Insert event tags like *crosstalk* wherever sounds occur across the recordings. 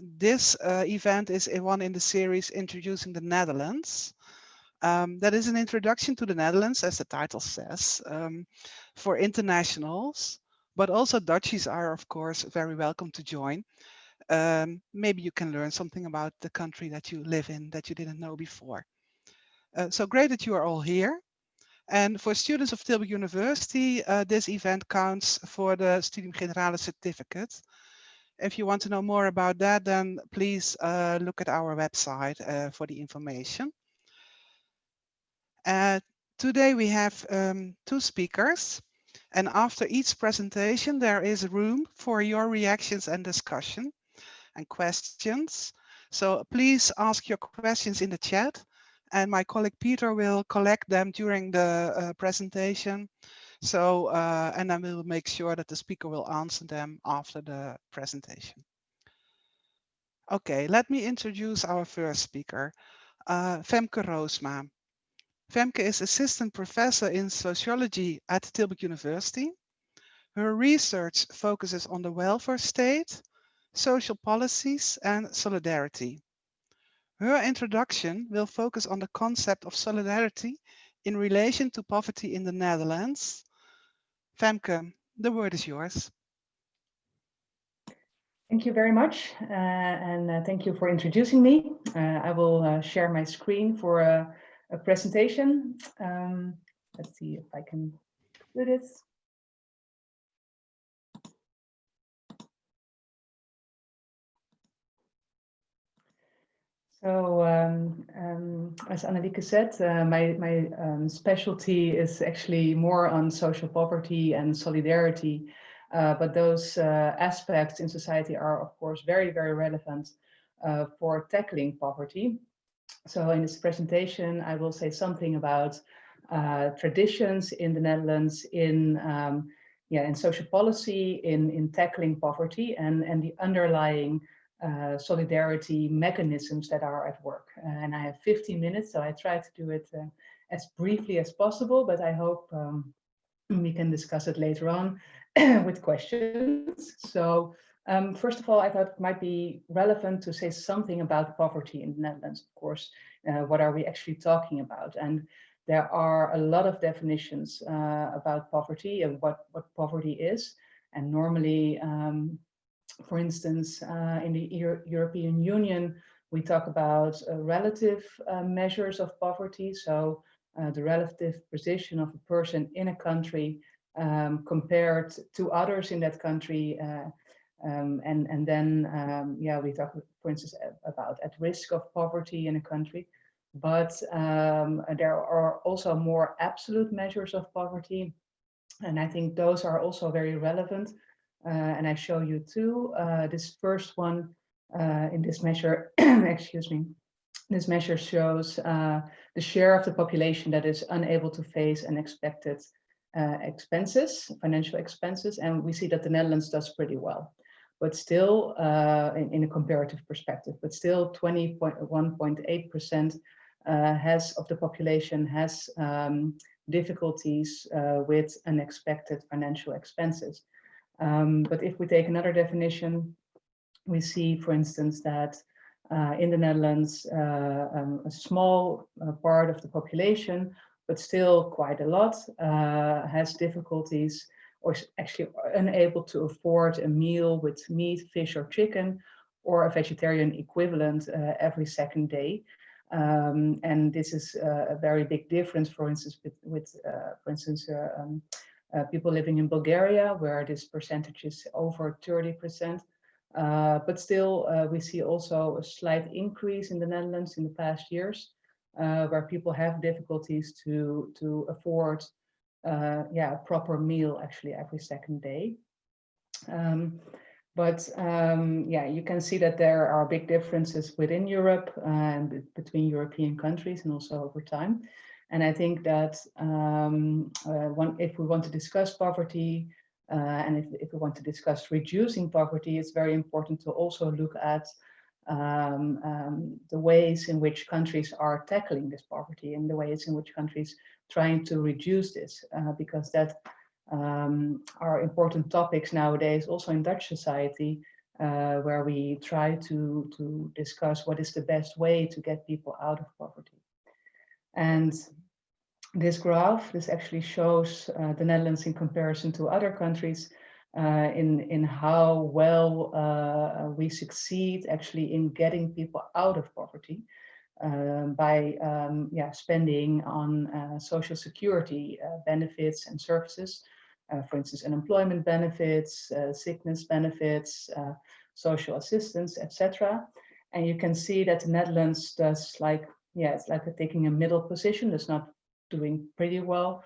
this uh, event is one in the series Introducing the Netherlands. Um, that is an introduction to the Netherlands, as the title says, um, for internationals, but also Dutchies are, of course, very welcome to join. Um, maybe you can learn something about the country that you live in that you didn't know before. Uh, so great that you are all here. And for students of Tilburg University, uh, this event counts for the Studium Generale certificate. If you want to know more about that, then please uh, look at our website uh, for the information. Uh, today we have um, two speakers and after each presentation there is room for your reactions and discussion and questions. So please ask your questions in the chat and my colleague Peter will collect them during the uh, presentation. So, uh, and then we'll make sure that the speaker will answer them after the presentation. Okay, let me introduce our first speaker, uh, Femke Roosma. Femke is assistant professor in sociology at Tilburg University. Her research focuses on the welfare state, social policies and solidarity. Her introduction will focus on the concept of solidarity in relation to poverty in the Netherlands. Femke, the word is yours. Thank you very much, uh, and uh, thank you for introducing me. Uh, I will uh, share my screen for a, a presentation. Um, let's see if I can do this. So um, um, as Annelieke said, uh, my, my um, specialty is actually more on social poverty and solidarity. Uh, but those uh, aspects in society are, of course, very, very relevant uh, for tackling poverty. So in this presentation, I will say something about uh, traditions in the Netherlands in um, yeah, in social policy, in, in tackling poverty and, and the underlying uh, solidarity mechanisms that are at work. And I have 15 minutes, so I try to do it uh, as briefly as possible, but I hope um, we can discuss it later on *clears throat* with questions. So um, first of all, I thought it might be relevant to say something about poverty in the Netherlands, of course. Uh, what are we actually talking about? And there are a lot of definitions uh, about poverty and what, what poverty is. And normally um, for instance, uh, in the Euro European Union, we talk about uh, relative uh, measures of poverty. So uh, the relative position of a person in a country um, compared to others in that country. Uh, um, and, and then, um, yeah, we talk, for instance, about at risk of poverty in a country. But um, there are also more absolute measures of poverty. And I think those are also very relevant and I show you two. Uh, this first one uh, in this measure, *clears throat* excuse me, this measure shows the share of the population that is unable to face unexpected expenses, financial expenses, and we see that the Netherlands does pretty well but still uh, in, in, a comparative perspective, but still 20.1.8% uh, has of the population has um, difficulties uh, with unexpected financial expenses. Um, but if we take another definition, we see, for instance, that uh, in the Netherlands, uh, um, a small uh, part of the population, but still quite a lot, uh, has difficulties or is actually unable to afford a meal with meat, fish or chicken, or a vegetarian equivalent uh, every second day. Um, and this is uh, a very big difference, for instance, with, with for instance, um, uh, people living in Bulgaria, where this percentage is over 30%. Uh, but still, uh, we see also a slight increase in the Netherlands in the past years, uh, where people have difficulties to, to afford uh, yeah, a proper meal actually every second day. Um, but um, yeah, you can see that there are big differences within Europe and between European countries and also over time. And I think that um, uh, one, if we want to discuss poverty uh, and if, if we want to discuss reducing poverty, it's very important to also look at um, um, the ways in which countries are tackling this poverty and the ways in which countries trying to reduce this, uh, because that um, are important topics nowadays, also in Dutch society, uh, where we try to, to discuss what is the best way to get people out of poverty. And this graph, this actually shows uh, the Netherlands in comparison to other countries uh, in, in how well uh, we succeed actually in getting people out of poverty uh, by um, yeah, spending on uh, social security uh, benefits and services. for instance, unemployment benefits, sickness benefits, social assistance, etc. And you can see that the Netherlands does like, yeah, it's like taking a middle position. It's not doing pretty well.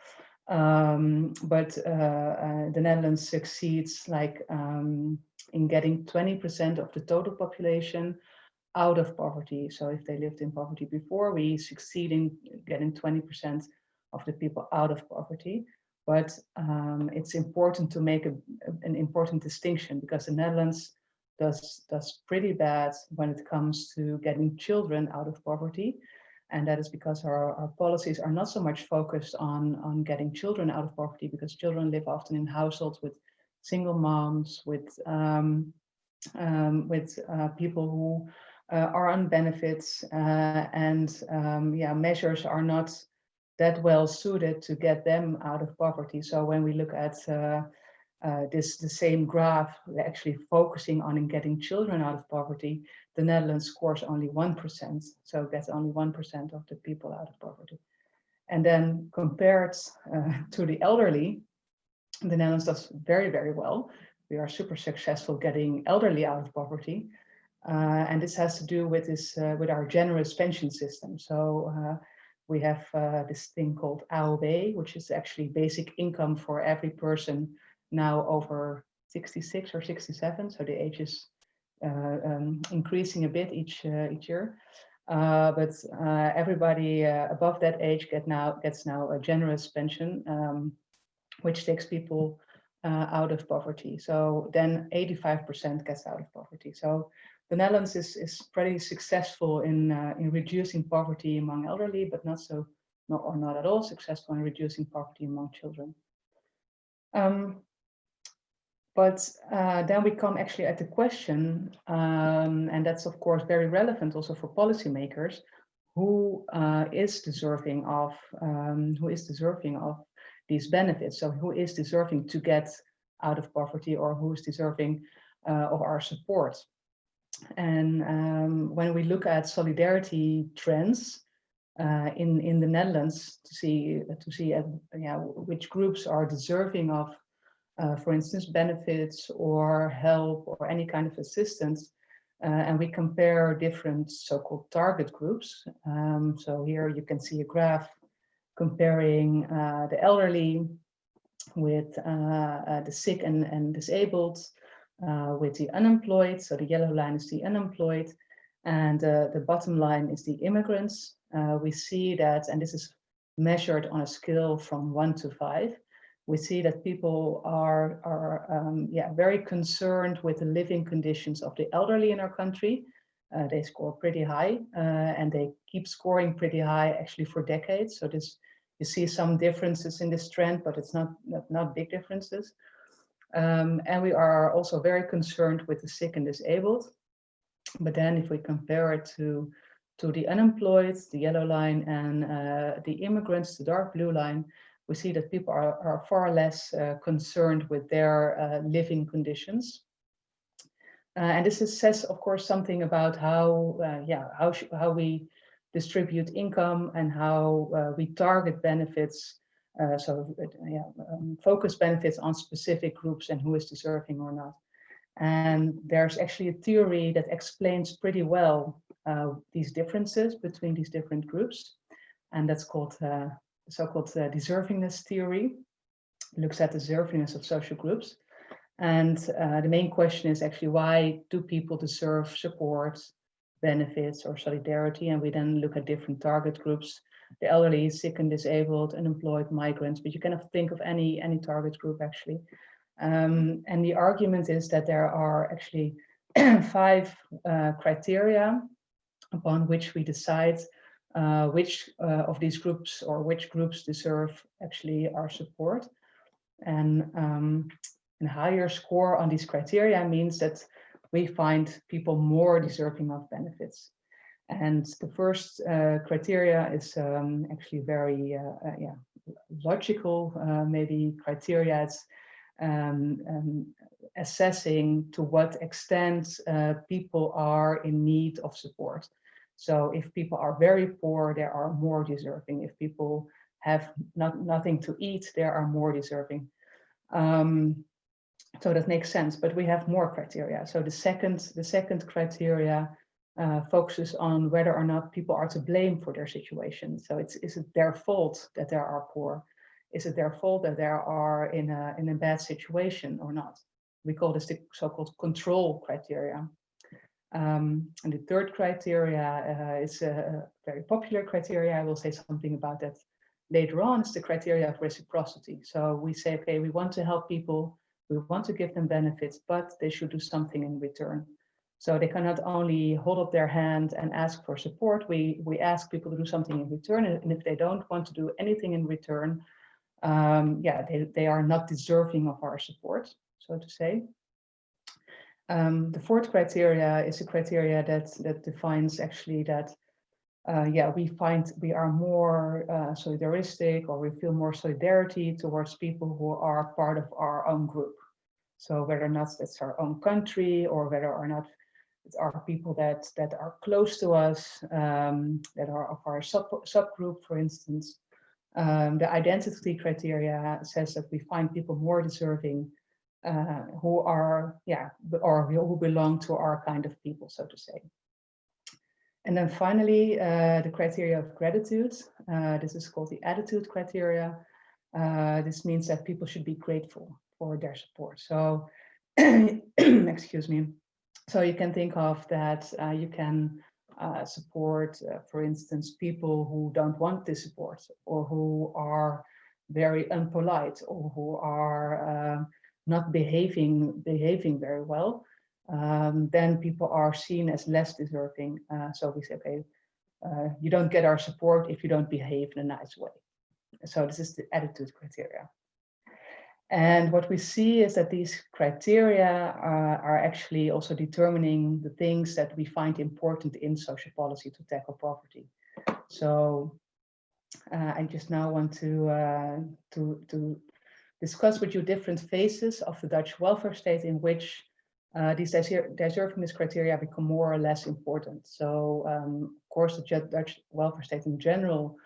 Um, but uh, uh, the Netherlands succeeds like um, in getting 20% of the total population out of poverty. So if they lived in poverty before, we succeed in getting 20% of the people out of poverty. But um, it's important to make a, an important distinction because the Netherlands does, does pretty bad when it comes to getting children out of poverty. And that is because our, our policies are not so much focused on, on getting children out of poverty because children live often in households with single moms, with, um, um, with uh, people who uh, are on benefits uh, and um, yeah, measures are not that well suited to get them out of poverty. So when we look at uh, this the same graph actually focusing on getting children out of poverty, the Netherlands scores only 1%, so gets only 1% of the people out of poverty. And then compared uh, to the elderly, the Netherlands does very, very well. We are super successful getting elderly out of poverty. Uh, and this has to do with this, uh, with our generous pension system. So uh, we have uh, this thing called AOW, which is actually basic income for every person now over 66 or 67, so the age is uh, um, increasing a bit each uh, each year. Uh, but uh, everybody uh, above that age get now gets now a generous pension, um, which takes people uh, out of poverty. So then 85% gets out of poverty. So the Netherlands is is pretty successful in in reducing poverty among elderly, but not so not or not at all successful in reducing poverty among children. Um, but uh, then we come actually at the question, um, and that's of course very relevant also for policymakers, who uh, is deserving of um, who is deserving of these benefits? So who is deserving to get out of poverty or who is deserving uh, of our support? And um, when we look at solidarity trends uh, in in the Netherlands to see to see uh, yeah, which groups are deserving of uh, for instance, benefits or help or any kind of assistance. Uh, and we compare different so-called target groups. Um, so here you can see a graph comparing uh, the elderly with uh, uh, the sick and, and disabled, with the unemployed. So the yellow line is the unemployed and the bottom line is the immigrants. we see that, and this is measured on a scale from one to five, we see that people are, are um, yeah, very concerned with the living conditions of the elderly in our country. Uh, they score pretty high uh, and they keep scoring pretty high actually for decades. So this, you see some differences in this trend, but it's not, not, not big differences. Um, and we are also very concerned with the sick and disabled. But then if we compare it to, to the unemployed, the yellow line, and uh, the immigrants, the dark blue line, we see that people are, are far less uh, concerned with their uh, living conditions. Uh, and this is, says, of course, something about how, uh, yeah, how, how we distribute income and how uh, we target benefits. Uh, so, yeah, um, focus benefits on specific groups and who is deserving or not. And there's actually a theory that explains pretty well these differences between these different groups. And that's called so-called uh, deservingness theory, looks at the deservingness of social groups. And uh, the main question is actually why do people deserve support, benefits or solidarity? And we then look at different target groups, the elderly, sick and disabled, unemployed, migrants, but you cannot think of any, any target group actually. Um, and the argument is that there are actually *clears throat* five uh, criteria upon which we decide uh, which uh, of these groups or which groups deserve actually our support. And um, a higher score on these criteria means that we find people more deserving of benefits. And the first uh, criteria is um, actually very uh, uh, yeah, logical, uh, maybe criteria. It's um, um, assessing to what extent uh, people are in need of support. So if people are very poor, they are more deserving. If people have not, nothing to eat, they are more deserving. Um, so that makes sense, but we have more criteria. So the second, the second criteria uh, focuses on whether or not people are to blame for their situation. So it's is it their fault that they are poor? Is it their fault that they are in a in a bad situation or not? We call this the so-called control criteria. Um, and the third criteria uh, is a very popular criteria. I will say something about that later on. Is the criteria of reciprocity. So we say, okay, we want to help people, we want to give them benefits, but they should do something in return. So they cannot only hold up their hand and ask for support. We, we ask people to do something in return. And if they don't want to do anything in return, um, yeah, they, they are not deserving of our support, so to say. Um, the fourth criteria is a criteria that, that defines actually that, uh, yeah, we find we are more uh, solidaristic or we feel more solidarity towards people who are part of our own group. So whether or not that's our own country or whether or not are people that that are close to us, um, that are of our sub subgroup, for instance. Um, the identity criteria says that we find people more deserving uh, who are, yeah, or who belong to our kind of people, so to say. And then finally, uh, the criteria of gratitude. Uh, this is called the attitude criteria. Uh, this means that people should be grateful for their support. So, *clears throat* excuse me, so you can think of that uh, you can uh, support, for instance, people who don't want this support or who are very unpolite or who are not behaving behaving very well, um, then people are seen as less deserving. Uh, so we say, okay, uh, you don't get our support if you don't behave in a nice way. So this is the attitude criteria. And what we see is that these criteria are actually also determining the things that we find important in social policy to tackle poverty. So uh, I just now want to, uh, to, to discuss with you different phases of the Dutch welfare state in which uh, these deservingness criteria become more or less important. So um, of course, the Dutch welfare state in general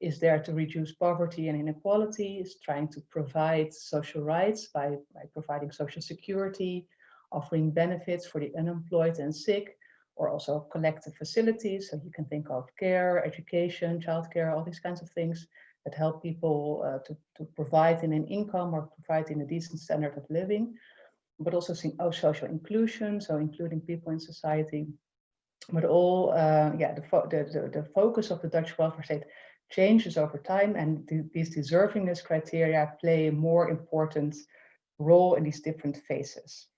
is there to reduce poverty and inequality, is trying to provide social rights by, by providing social security, offering benefits for the unemployed and sick, or also collective facilities. So you can think of care, education, childcare, all these kinds of things that help people uh, to, to provide in an income or provide in a decent standard of living, but also seeing oh, social inclusion, so including people in society. But all, uh, yeah, the, the, the, the focus of the Dutch welfare state changes over time and th these deservingness criteria play a more important role in these different phases.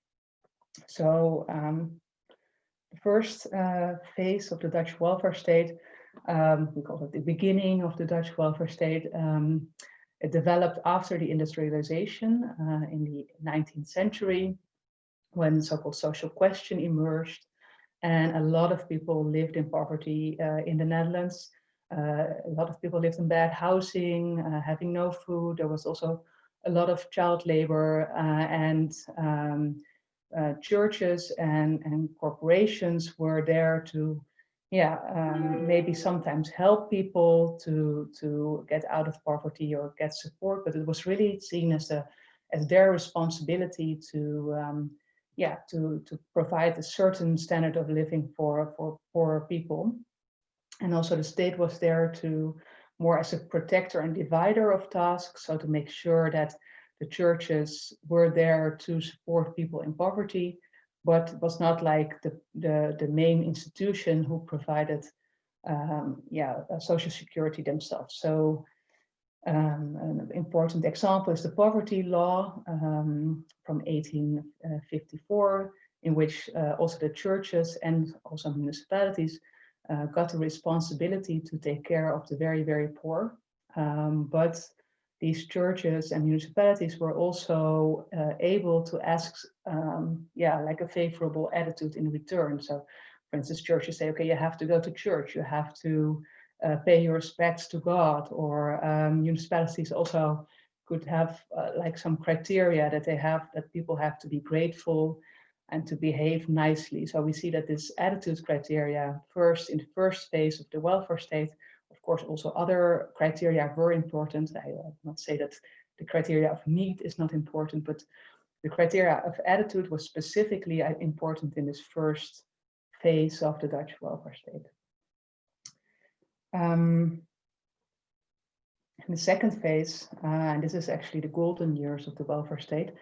So um, the first uh, phase of the Dutch welfare state, um, we call it the beginning of the Dutch welfare state, um, it developed after the industrialization uh, in the 19th century when so-called social question emerged and a lot of people lived in poverty uh, in the Netherlands uh, a lot of people lived in bad housing, uh, having no food. There was also a lot of child labor uh, and um, churches and, and corporations were there to yeah, um, maybe sometimes help people to to get out of poverty or get support, but it was really seen as a as their responsibility to um, yeah to to provide a certain standard of living for for poor people. And also the state was there to more as a protector and divider of tasks, so to make sure that the churches were there to support people in poverty, but was not like the, the, the main institution who provided um, yeah, social security themselves. So um, an important example is the poverty law um, from 1854, in which uh, also the churches and also municipalities uh, got the responsibility to take care of the very, very poor. Um, but these churches and municipalities were also uh, able to ask, um, yeah, like a favorable attitude in return. So, for instance, churches say, okay, you have to go to church, you have to uh, pay your respects to God, or um, municipalities also could have uh, like some criteria that they have that people have to be grateful and to behave nicely. So we see that this attitude criteria first in the first phase of the welfare state course, also other criteria were important. I will not say that the criteria of need is not important, but the criteria of attitude was specifically uh, important in this first phase of the Dutch welfare state. Um, in the second phase, uh, and this is actually the golden years of the welfare state,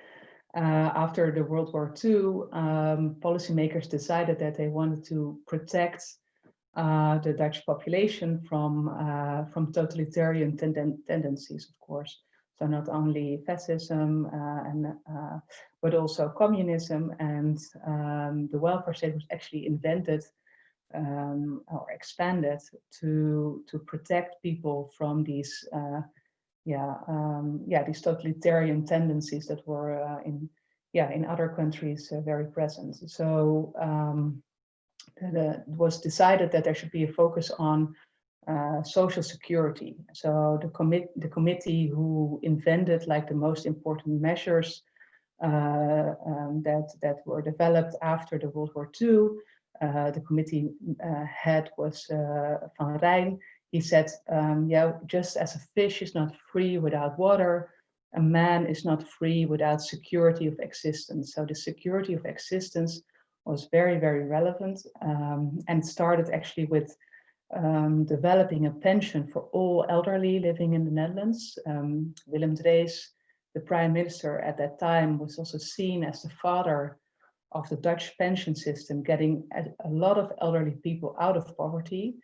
uh, after the World War II, um, policymakers decided that they wanted to protect uh, the Dutch population from uh, from totalitarian tenden tendencies, of course. So not only fascism uh, and uh, but also communism and um, the welfare state was actually invented um, or expanded to to protect people from these uh, yeah um, yeah these totalitarian tendencies that were uh, in yeah in other countries very present. So it was decided that there should be a focus on uh, social security. So the commit the committee who invented like the most important measures uh, um, that that were developed after the World War II. Uh, the committee uh, head was uh, Van Rhijn. He said, um, yeah, just as a fish is not free without water, a man is not free without security of existence. So the security of existence was very, very relevant um, and started actually with um, developing a pension for all elderly living in the Netherlands. Um, Willem Drees, the prime minister at that time, was also seen as the father of the Dutch pension system, getting a, lot of elderly people out of poverty.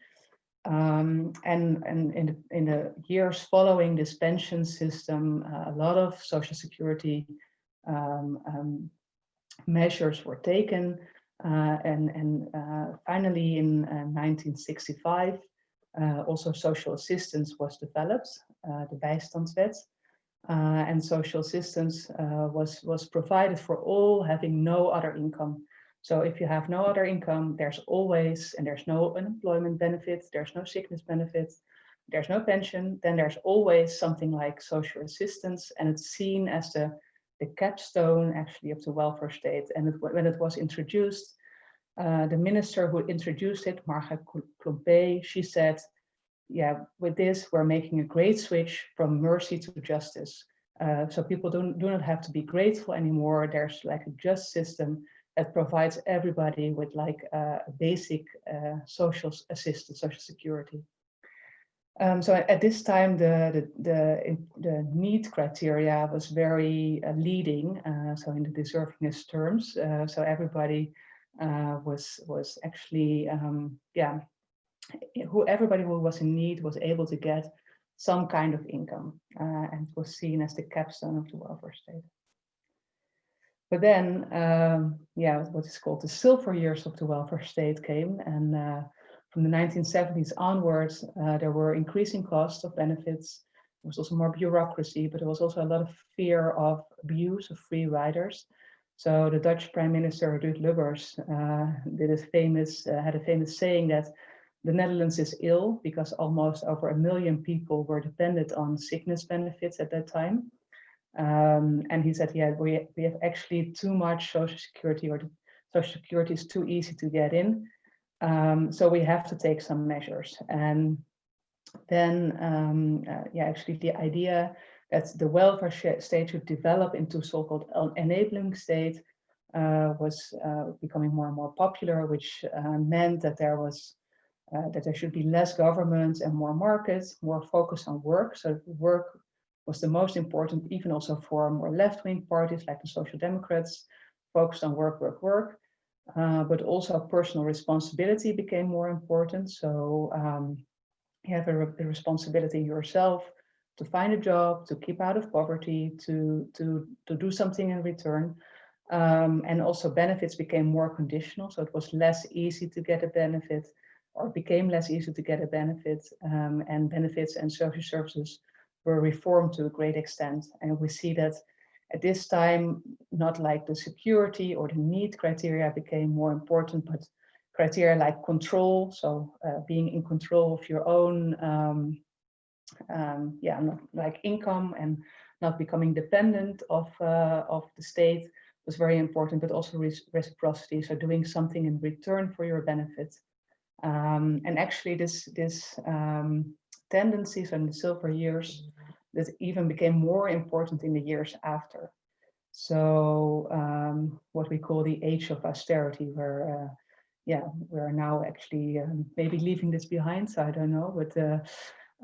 Um, and and in, the, in the years following this pension system, uh, a lot of social security um, um, measures were taken. Uh, and and uh, finally in 1965, uh, also social assistance was developed, the bijstandswet. and social assistance was, was provided for all having no other income. So if you have no other income, there's always, and there's no unemployment benefits, there's no sickness benefits, there's no pension, then there's always something like social assistance and it's seen as the the capstone actually of the welfare state. And it, when it was introduced, uh, the minister who introduced it, Marga Klompé, she said, yeah, with this, we're making a great switch from mercy to justice. Uh, so people don't, do not have to be grateful anymore. There's like a just system that provides everybody with like a basic uh, social assistance, social security. Um, so at this time, the, the, the, the need criteria was very uh, leading, uh, so in the deservingness terms. Uh, so everybody uh, was, was actually, um, yeah, who everybody who was in need was able to get some kind of income uh, and was seen as the capstone of the welfare state. But then, um, yeah, what is called the silver years of the welfare state came and uh, from the 1970s onwards, uh, there were increasing costs of benefits. There was also more bureaucracy, but there was also a lot of fear of abuse of free riders. So the Dutch Prime Minister Ruud Lubbers uh, did a famous, uh, had a famous saying that the Netherlands is ill because almost over a million people were dependent on sickness benefits at that time. Um, and he said, yeah, we, we have actually too much social security or social security is too easy to get in. Um, so we have to take some measures. And then, um, uh, yeah, actually the idea that the welfare state should develop into so-called enabling state uh, was uh, becoming more and more popular, which uh, meant that there was uh, that there should be less government and more markets, more focus on work. So work was the most important, even also for more left-wing parties like the Social Democrats, focused on work, work, work. Uh, but also personal responsibility became more important. So um, you have a, re a, responsibility yourself to find a job, to keep out of poverty, to, to, to do something in return. Um, and also benefits became more conditional. So it was less easy to get a benefit or became less easy to get a benefit um, and benefits and social services were reformed to a great extent. And we see that at this time, not like the security or the need criteria became more important, but criteria like control, so uh, being in control of your own, um, um, yeah, not like income and not becoming dependent of, uh, of the state was very important, but also reciprocity, so doing something in return for your benefit. Um, and actually this, this um, tendencies in the silver years that even became more important in the years after. So um, what we call the age of austerity, where uh, yeah, we're now actually um, maybe leaving this behind. So I don't know, but uh,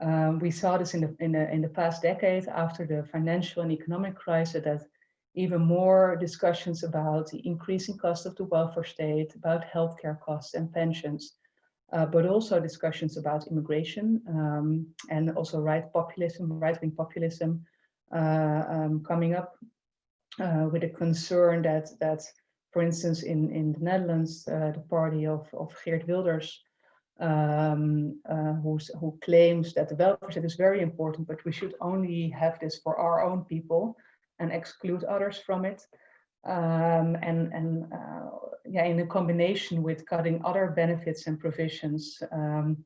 um, we saw this in the in the in the past decade after the financial and economic crisis that even more discussions about the increasing cost of the welfare state, about healthcare costs and pensions, uh, but also discussions about immigration um, and also right populism, right-wing populism uh, um, coming up uh, with a concern that that, for instance, in in the Netherlands, uh, the party of of Geert Wilders, um, uh, who claims that the welfare state is very important, but we should only have this for our own people and exclude others from it. Um, and and uh, yeah, in a combination with cutting other benefits and provisions um,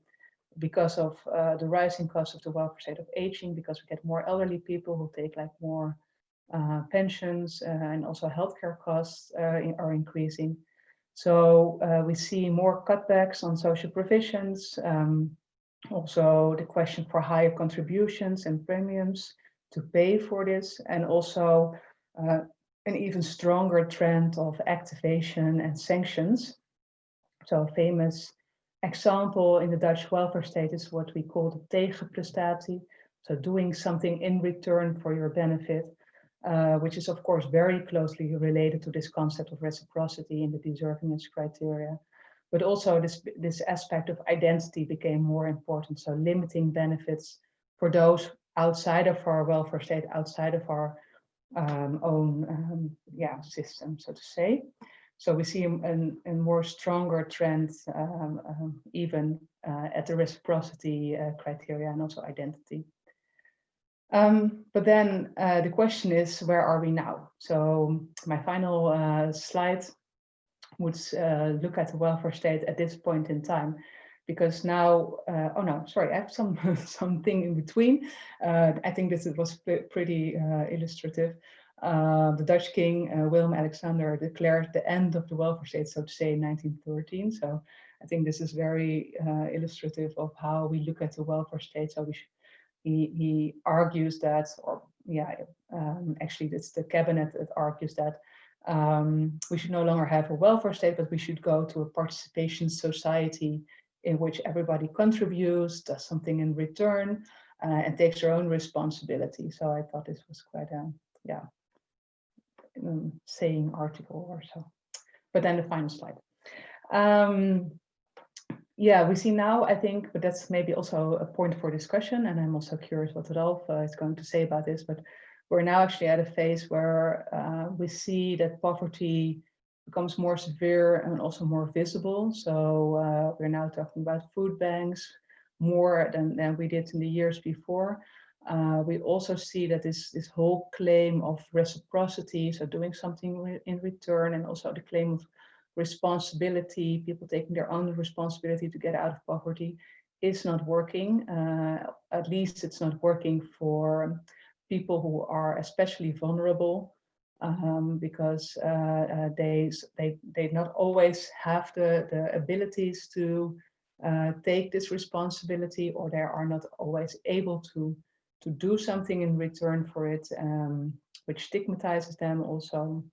because of uh, the rising cost of the welfare state of aging, because we get more elderly people who take like more uh, pensions uh, and also healthcare costs uh, are increasing. So uh, we see more cutbacks on social provisions, um, also the question for higher contributions and premiums to pay for this, and also uh, an even stronger trend of activation and sanctions. So a famous example in the Dutch welfare state is what we call the tegenprestatie. So doing something in return for your benefit, uh, which is of course very closely related to this concept of reciprocity in the deservingness criteria. But also this, this aspect of identity became more important. So limiting benefits for those outside of our welfare state, outside of our um, own um, yeah, system, so to say. So we see a, more stronger trend um, um, even uh, at the reciprocity uh, criteria and also identity. Um, but then uh, the question is, where are we now? So my final uh, slide would uh, look at the welfare state at this point in time because now, uh, oh no, sorry, I have some *laughs* something in between. Uh, I think this was pretty uh, illustrative. Uh, the Dutch king, uh, Willem Alexander, declared the end of the welfare state, so to say, in 1913. So I think this is very illustrative of how we look at the welfare state. So he, he argues that, or yeah, um, actually it's the cabinet that argues that um, we should no longer have a welfare state, but we should go to a participation society in which everybody contributes, does something in return, uh, and takes their own responsibility. So I thought this was quite a, yeah, um, saying article or so. But then the final slide. Um, yeah, we see now, I think, but that's maybe also a point for discussion, and I'm also curious what Ralph uh, is going to say about this, but we're now actually at a phase where uh, we see that poverty becomes more severe and also more visible. So uh, we're now talking about food banks more than, than we did in the years before. Uh, we also see that this, this whole claim of reciprocity, so doing something in return, and also the claim of responsibility, people taking their own responsibility to get out of poverty, is not working. Uh, at least it's not working for people who are especially vulnerable um, because uh, uh, they, they, they not always have the, the abilities to uh, take this responsibility or they are not always able to, to do something in return for it, um, which stigmatizes them also.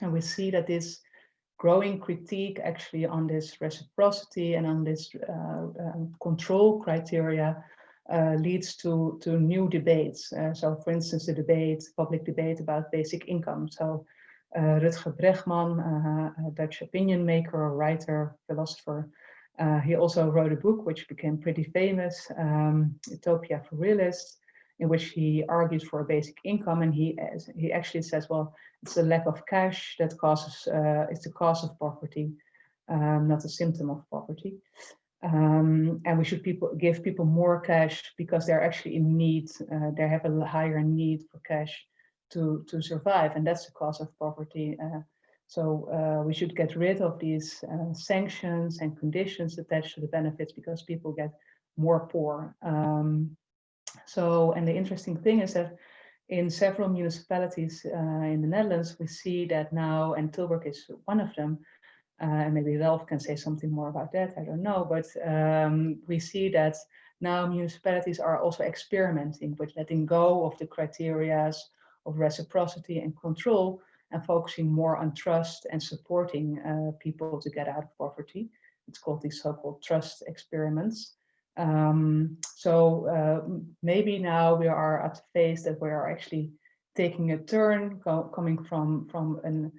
And we see that this growing critique actually on this reciprocity and on this uh, um, control criteria uh, leads to, to new debates. Uh, so for instance, the debate, public debate about basic income. So uh, Rutger Bregman, uh, a Dutch opinion maker, writer, philosopher, uh, he also wrote a book which became pretty famous, um, Utopia for Realists, in which he argues for a basic income. And he, he actually says, well, it's a lack of cash that causes, uh, it's the cause of poverty, um, not a symptom of poverty. Um, and we should people give people more cash because they're actually in need. Uh, they have a higher need for cash to to survive, and that's the cause of poverty. Uh, so uh, we should get rid of these uh, sanctions and conditions attached to the benefits because people get more poor. Um, so, and the interesting thing is that in several municipalities uh, in the Netherlands, we see that now, and Tilburg is one of them, and maybe Ralph can say something more about that, I don't know, but um, we see that now municipalities are also experimenting with letting go of the criteria of reciprocity and control and focusing more on trust and supporting uh, people to get out of poverty. It's called these so-called trust experiments. Um, so uh, maybe now we are at a phase that we are actually taking a turn coming from from an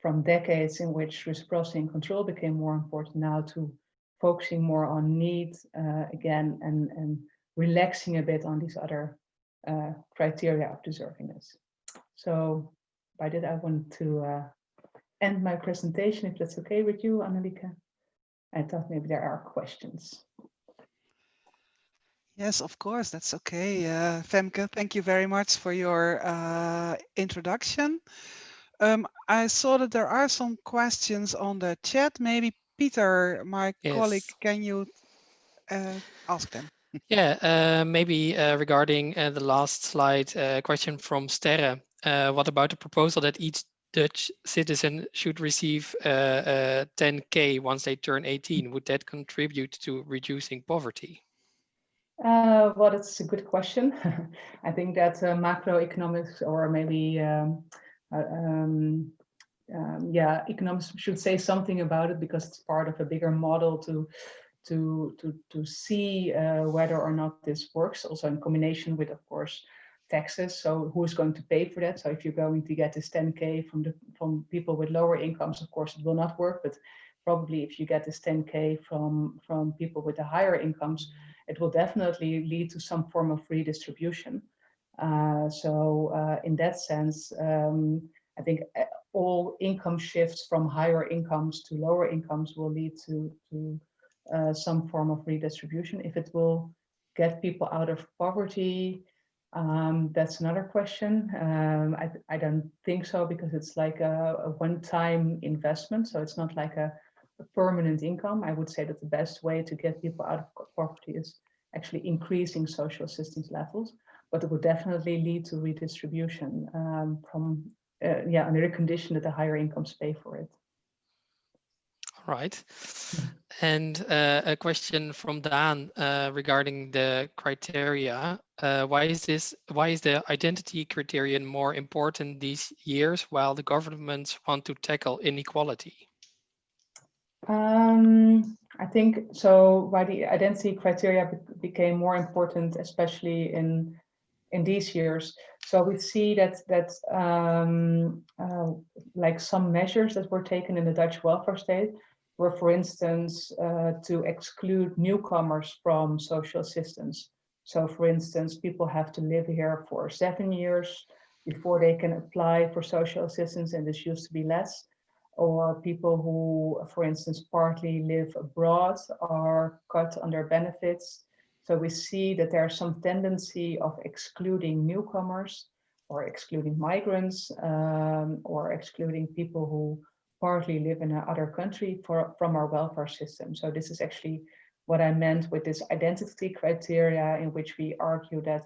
from decades in which reciprocity and control became more important now to focusing more on need uh, again and and relaxing a bit on these other uh, criteria of deservingness. So by that I want to uh, end my presentation if that's okay with you, Annelieke. I thought maybe there are questions. Yes, of course, that's okay. Uh, Femke, thank you very much for your uh, introduction. Um, I saw that there are some questions on the chat. Maybe Peter, my yes. colleague, can you uh, ask them? *laughs* yeah, uh, maybe uh, regarding uh, the last slide, uh, question from Sterre. what about the proposal that each Dutch citizen should receive 10k once they turn 18? Would that contribute to reducing poverty? Uh, well, that's a good question. *laughs* I think that uh, macroeconomics or maybe, um, uh, um, um, yeah, economists should say something about it because it's part of a bigger model to to to to see uh, whether or not this works. Also in combination with, of course, taxes. So who is going to pay for that? So if you're going to get this 10k from the from people with lower incomes, of course, it will not work. But probably if you get this 10k from from people with the higher incomes it will definitely lead to some form of redistribution. Uh, so uh, in that sense, um, I think uh, all income shifts from higher incomes to lower incomes will lead to, to uh, some form of redistribution. If it will get people out of poverty, um, that's another question. Um, I, I, don't think so because it's like a, a one-time investment. So it's not like a, a permanent income. I would say that the best way to get people out of poverty is actually increasing social assistance levels, but it would definitely lead to redistribution um, from, uh, yeah, under the condition that the higher incomes pay for it. All right. And uh, a question from Dan uh, regarding the criteria. Uh, why is this? Why is the identity criterion more important these years while the governments want to tackle inequality? Um, I think so. Why the identity criteria be became more important, especially in in these years. So we see that that um, uh, like some measures that were taken in the Dutch welfare state were, for instance, uh, to exclude newcomers from social assistance. So, for instance, people have to live here for seven years before they can apply for social assistance, and this used to be less or people who, for instance, partly live abroad are cut on their benefits. So we see that there's some tendency of excluding newcomers or excluding migrants um, or excluding people who partly live in another country for, from our welfare system. So this is actually what I meant with this identity criteria in which we argue that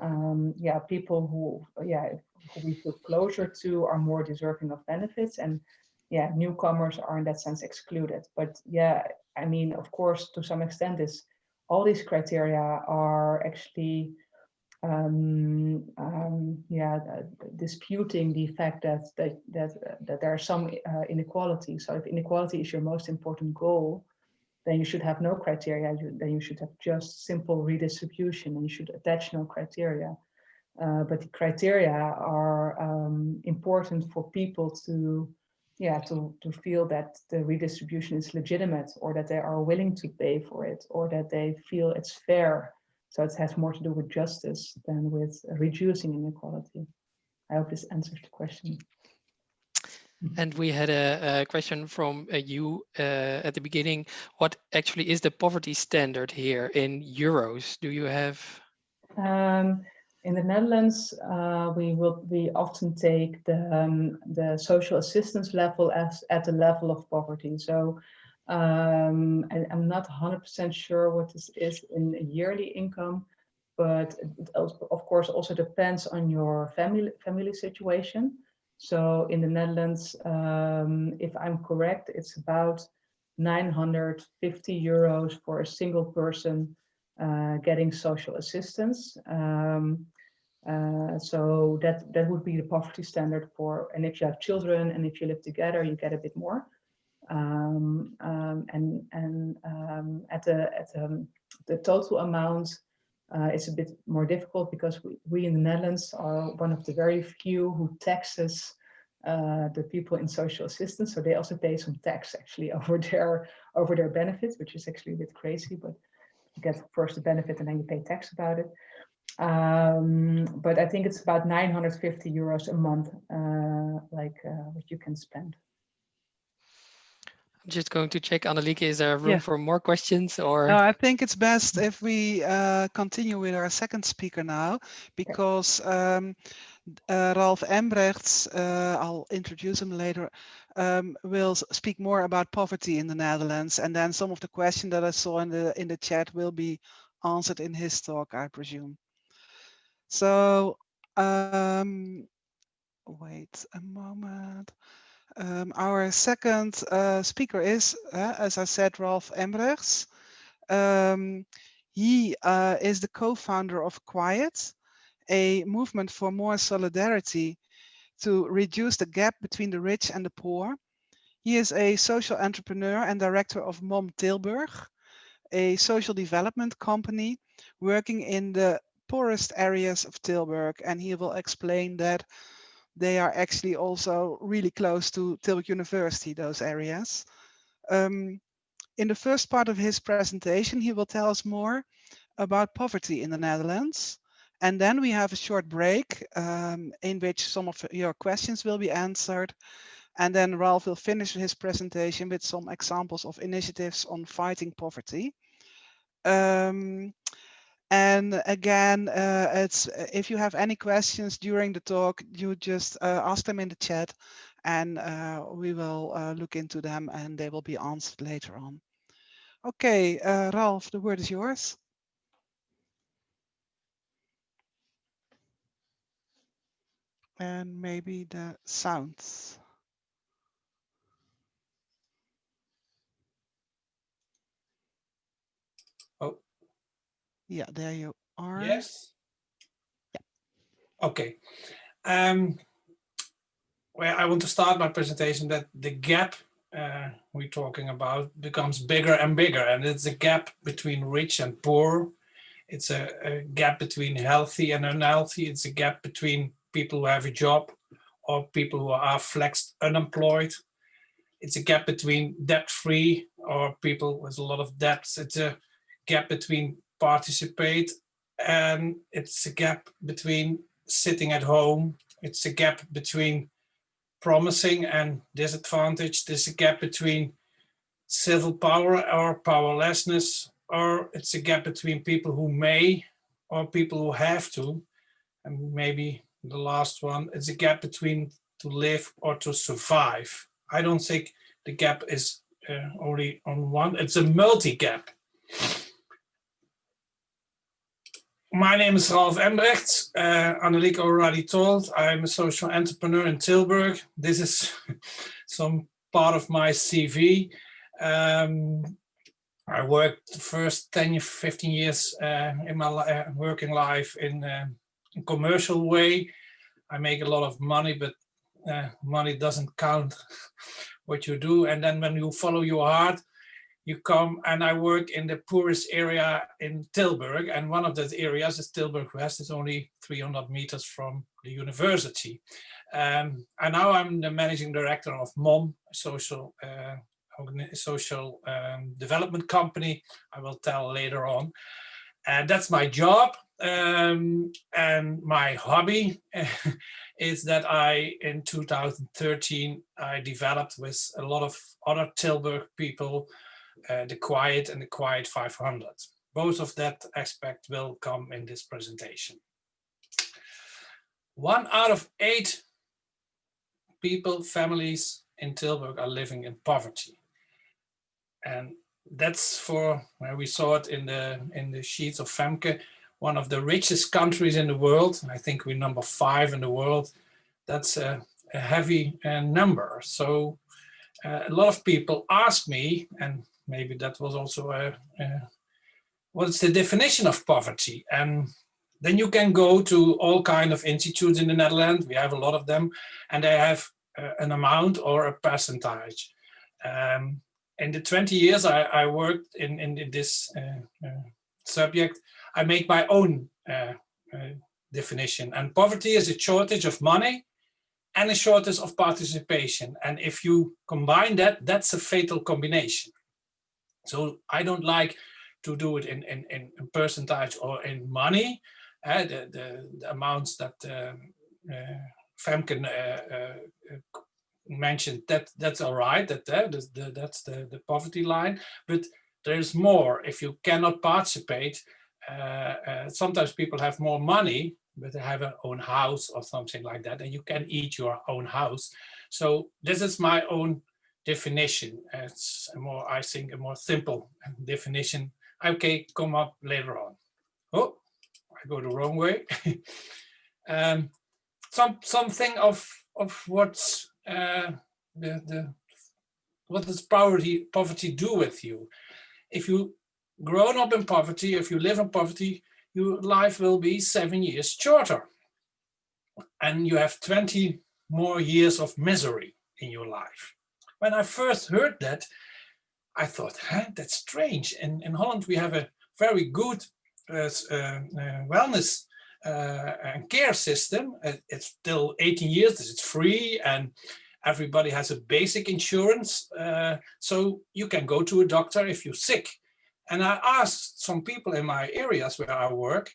um, yeah, people who, yeah, who we feel closer to are more deserving of benefits and yeah, newcomers are in that sense excluded. But yeah, I mean, of course, to some extent, this all these criteria are actually um, um, yeah, uh, disputing the fact that that that that there are some uh, inequality. So if inequality is your most important goal, then you should have no criteria. You, then you should have just simple redistribution, and you should attach no criteria. Uh, but the criteria are um, important for people to yeah, to, to feel that the redistribution is legitimate or that they are willing to pay for it or that they feel it's fair. So it has more to do with justice than with reducing inequality. I hope this answers the question. And we had a, a question from uh, you uh, at the beginning. What actually is the poverty standard here in euros? Do you have? Um, in the Netherlands, uh, we will we often take the um, the social assistance level as at the level of poverty. So um, I, am not 100% sure what this is in yearly income, but of course also depends on your family family situation. So in the Netherlands, um, if I'm correct, it's about 950 euros for a single person uh, getting social assistance. Um, uh, so that that would be the poverty standard for, and if you have children and if you live together, you get a bit more. Um, um, and and um, at the at the, the total amount, uh, it's a bit more difficult because we, we in the Netherlands are one of the very few who taxes uh, the people in social assistance. So they also pay some tax actually *laughs* over their over their benefits, which is actually a bit crazy, but you get first the benefit and then you pay tax about it. Um, but I think it's about 950 euros a month, uh, like uh, what you can spend. I'm just going to check, Annelieke, is there room yeah. for more questions or? No, I think it's best if we uh, continue with our second speaker now, because um, uh, Ralf Embrechts, uh, I'll introduce him later, um, will speak more about poverty in the Netherlands. And then some of the questions that I saw in the, in the chat will be answered in his talk, I presume. So, um, wait a moment. Um, our second uh, speaker is, uh, as I said, Ralf Embrechts. Um, he uh, is the co-founder of Quiet, a movement for more solidarity to reduce the gap between the rich and the poor. He is a social entrepreneur and director of MOM Tilburg, a social development company working in the poorest areas of Tilburg. And he will explain that they are actually also really close to Tilburg University, those areas. Um, in the first part of his presentation, he will tell us more about poverty in the Netherlands. And then we have a short break um, in which some of your questions will be answered. And then Ralf will finish his presentation with some examples of initiatives on fighting poverty. Um, and again, uh, it's uh, if you have any questions during the talk, you just uh, ask them in the chat and uh, we will uh, look into them and they will be answered later on. Okay, uh, Ralf, the word is yours. And maybe the sounds. Oh. Yeah, there you are. Yes. Yeah. Okay. Um, well, I want to start my presentation that the gap uh, we're talking about becomes bigger and bigger, and it's a gap between rich and poor. It's a, a gap between healthy and unhealthy. It's a gap between people who have a job or people who are flexed unemployed. It's a gap between debt-free or people with a lot of debts. It's a gap between participate and it's a gap between sitting at home it's a gap between promising and disadvantage there's a gap between civil power or powerlessness or it's a gap between people who may or people who have to and maybe the last one it's a gap between to live or to survive i don't think the gap is uh, only on one it's a multi-gap my name is Ralf Embrechts. Uh, Annelieke already told, I'm a social entrepreneur in Tilburg. This is *laughs* some part of my CV. Um, I worked the first 10, 15 years uh, in my uh, working life in uh, commercial way. I make a lot of money, but uh, money doesn't count *laughs* what you do. And then when you follow your heart, you come and I work in the poorest area in Tilburg and one of those areas is Tilburg West, it's only 300 meters from the university. Um, and now I'm the managing director of MOM, social, uh, social um, development company, I will tell later on. And that's my job. Um, and my hobby *laughs* is that I, in 2013, I developed with a lot of other Tilburg people, uh, the Quiet and the Quiet 500. Both of that aspect will come in this presentation. One out of eight people, families in Tilburg are living in poverty. And that's for where we saw it in the in the sheets of Femke, one of the richest countries in the world. I think we're number five in the world. That's a, a heavy uh, number. So uh, a lot of people ask me, and maybe that was also a, a what's the definition of poverty? And then you can go to all kind of institutes in the Netherlands. We have a lot of them, and they have uh, an amount or a percentage. Um, in the 20 years I, I worked in, in, in this uh, uh, subject, I make my own uh, uh, definition. And poverty is a shortage of money and a shortage of participation. And if you combine that, that's a fatal combination. So I don't like to do it in, in, in percentage or in money, uh, the, the, the, amounts that um, uh, Femke uh, uh, mentioned that that's all right that uh, the, that's the, the poverty line but there's more if you cannot participate uh, uh, sometimes people have more money but they have an own house or something like that and you can eat your own house. So this is my own definition. It's a more i think a more simple definition. Okay come up later on. Oh i go the wrong way. *laughs* Um some something of of what's uh, the, the, what does poverty, poverty do with you? If you grown up in poverty, if you live in poverty, your life will be seven years shorter. And you have 20 more years of misery in your life. When I first heard that, I thought, huh, that's strange. In, in Holland, we have a very good uh, uh, uh wellness uh, and care system. It's still 18 years, it's free and everybody has a basic insurance. Uh, so you can go to a doctor if you're sick. And I asked some people in my areas where I work,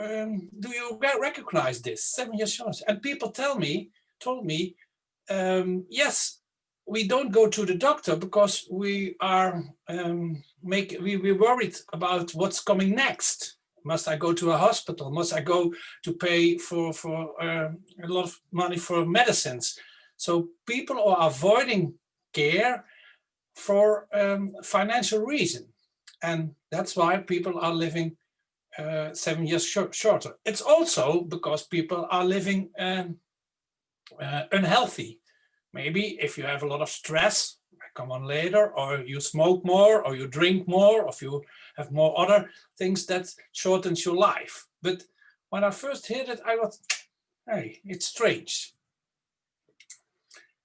um, do you recognize this seven years insurance? And people tell me, told me, um, yes, we don't go to the doctor because we are um, make we, we're worried about what's coming next. Must I go to a hospital? Must I go to pay for, for uh, a lot of money for medicines? So people are avoiding care for um, financial reason. And that's why people are living uh, seven years sh shorter. It's also because people are living um, uh, unhealthy. Maybe if you have a lot of stress, come on later, or you smoke more, or you drink more, or if you have more other things that shortens your life. But when I first heard it, I was, hey, it's strange.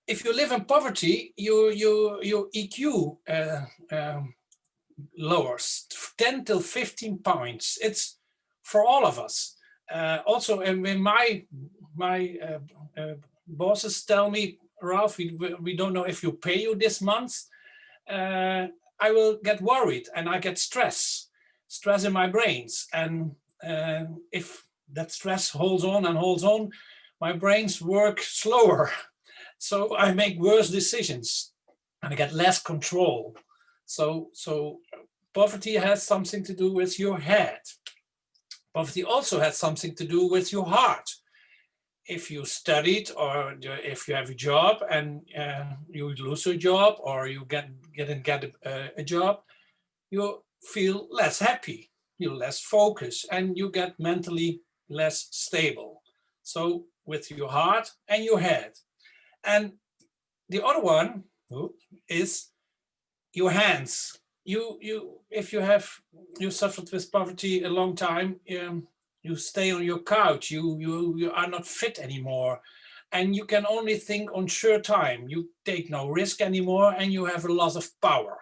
If you live in poverty, you, you, your IQ uh, um, lowers 10 till 15 points. It's for all of us. Uh, also, and when my my uh, uh bosses tell me Ralf, we, we don't know if you pay you this month, uh, I will get worried and I get stress, stress in my brains. And uh, if that stress holds on and holds on, my brains work slower. *laughs* So I make worse decisions and I get less control. So, so poverty has something to do with your head. Poverty also has something to do with your heart if you studied or if you have a job and uh, you lose your job or you get and get a, a, job, you feel less happy, you're less focused, and you get mentally less stable. So with your heart and your head. And the other one is your hands. You, you, if you have, you suffered with poverty a long time, um, you stay on your couch, you, you, you are not fit anymore. And you can only think on sure time. You take no risk anymore and you have a loss of power.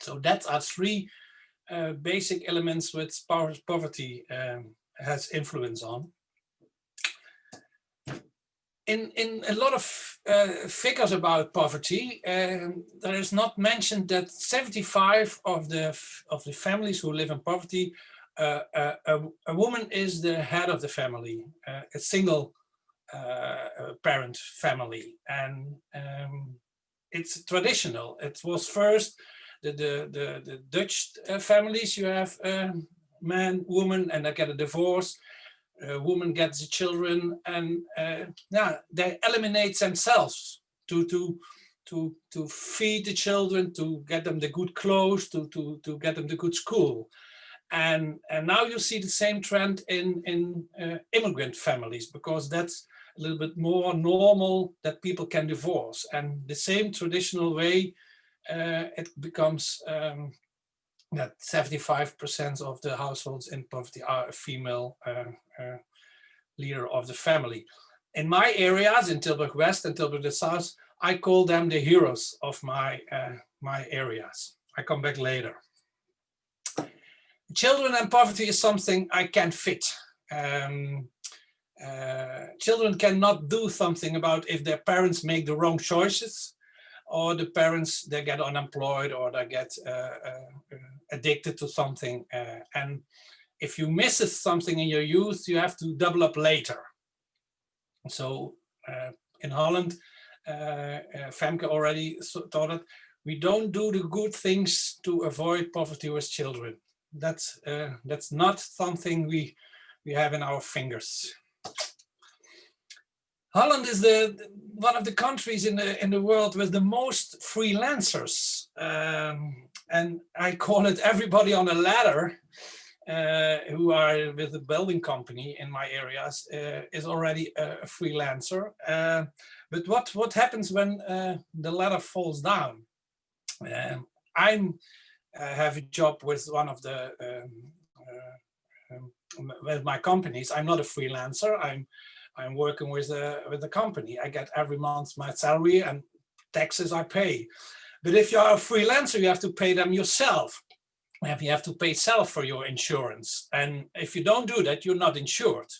So that are three uh, basic elements which poverty um, has influence on. In, in a lot of uh, figures about poverty, um, there is not mentioned that 75 of the of the families who live in poverty uh, a, a, a, woman is the head of the family, uh, a single uh, parent family. And um, it's traditional. It was first the, the, the, the Dutch uh, families, you have um, man, woman, and they get a divorce. A woman gets the children and uh, yeah, they eliminate themselves to, to, to, to feed the children, to get them the good clothes, to, to, to get them the good school. And, and now you see the same trend in, in uh, immigrant families because that's a little bit more normal that people can divorce. And the same traditional way, uh, it becomes um, that 75% of the households in poverty are a female uh, uh, leader of the family. In my areas, in Tilburg West and Tilburg the South, I call them the heroes of my, uh, my areas. I come back later. Children and poverty is something I can't fit. Um, uh, children cannot do something about if their parents make the wrong choices or the parents they get unemployed or they get uh, uh, addicted to something uh, and if you miss something in your youth you have to double up later. So uh, in Holland uh, Femke already thought it we don't do the good things to avoid poverty with children. That's that's not something we we have in our fingers. Holland is the one of the countries in the in the world with the most freelancers, um, and I call it everybody on a ladder uh, who are with the building company in my areas uh, is already a, freelancer. Uh, but what what happens when uh, the ladder falls down? Um, I'm uh, have a job with one of the um, uh, um, with my companies. I'm not a freelancer. I'm I'm working with a with a company. I get every month my salary and taxes I pay. But if you are a freelancer, you have to pay them yourself. You have to pay self for your insurance. And if you don't do that, you're not insured.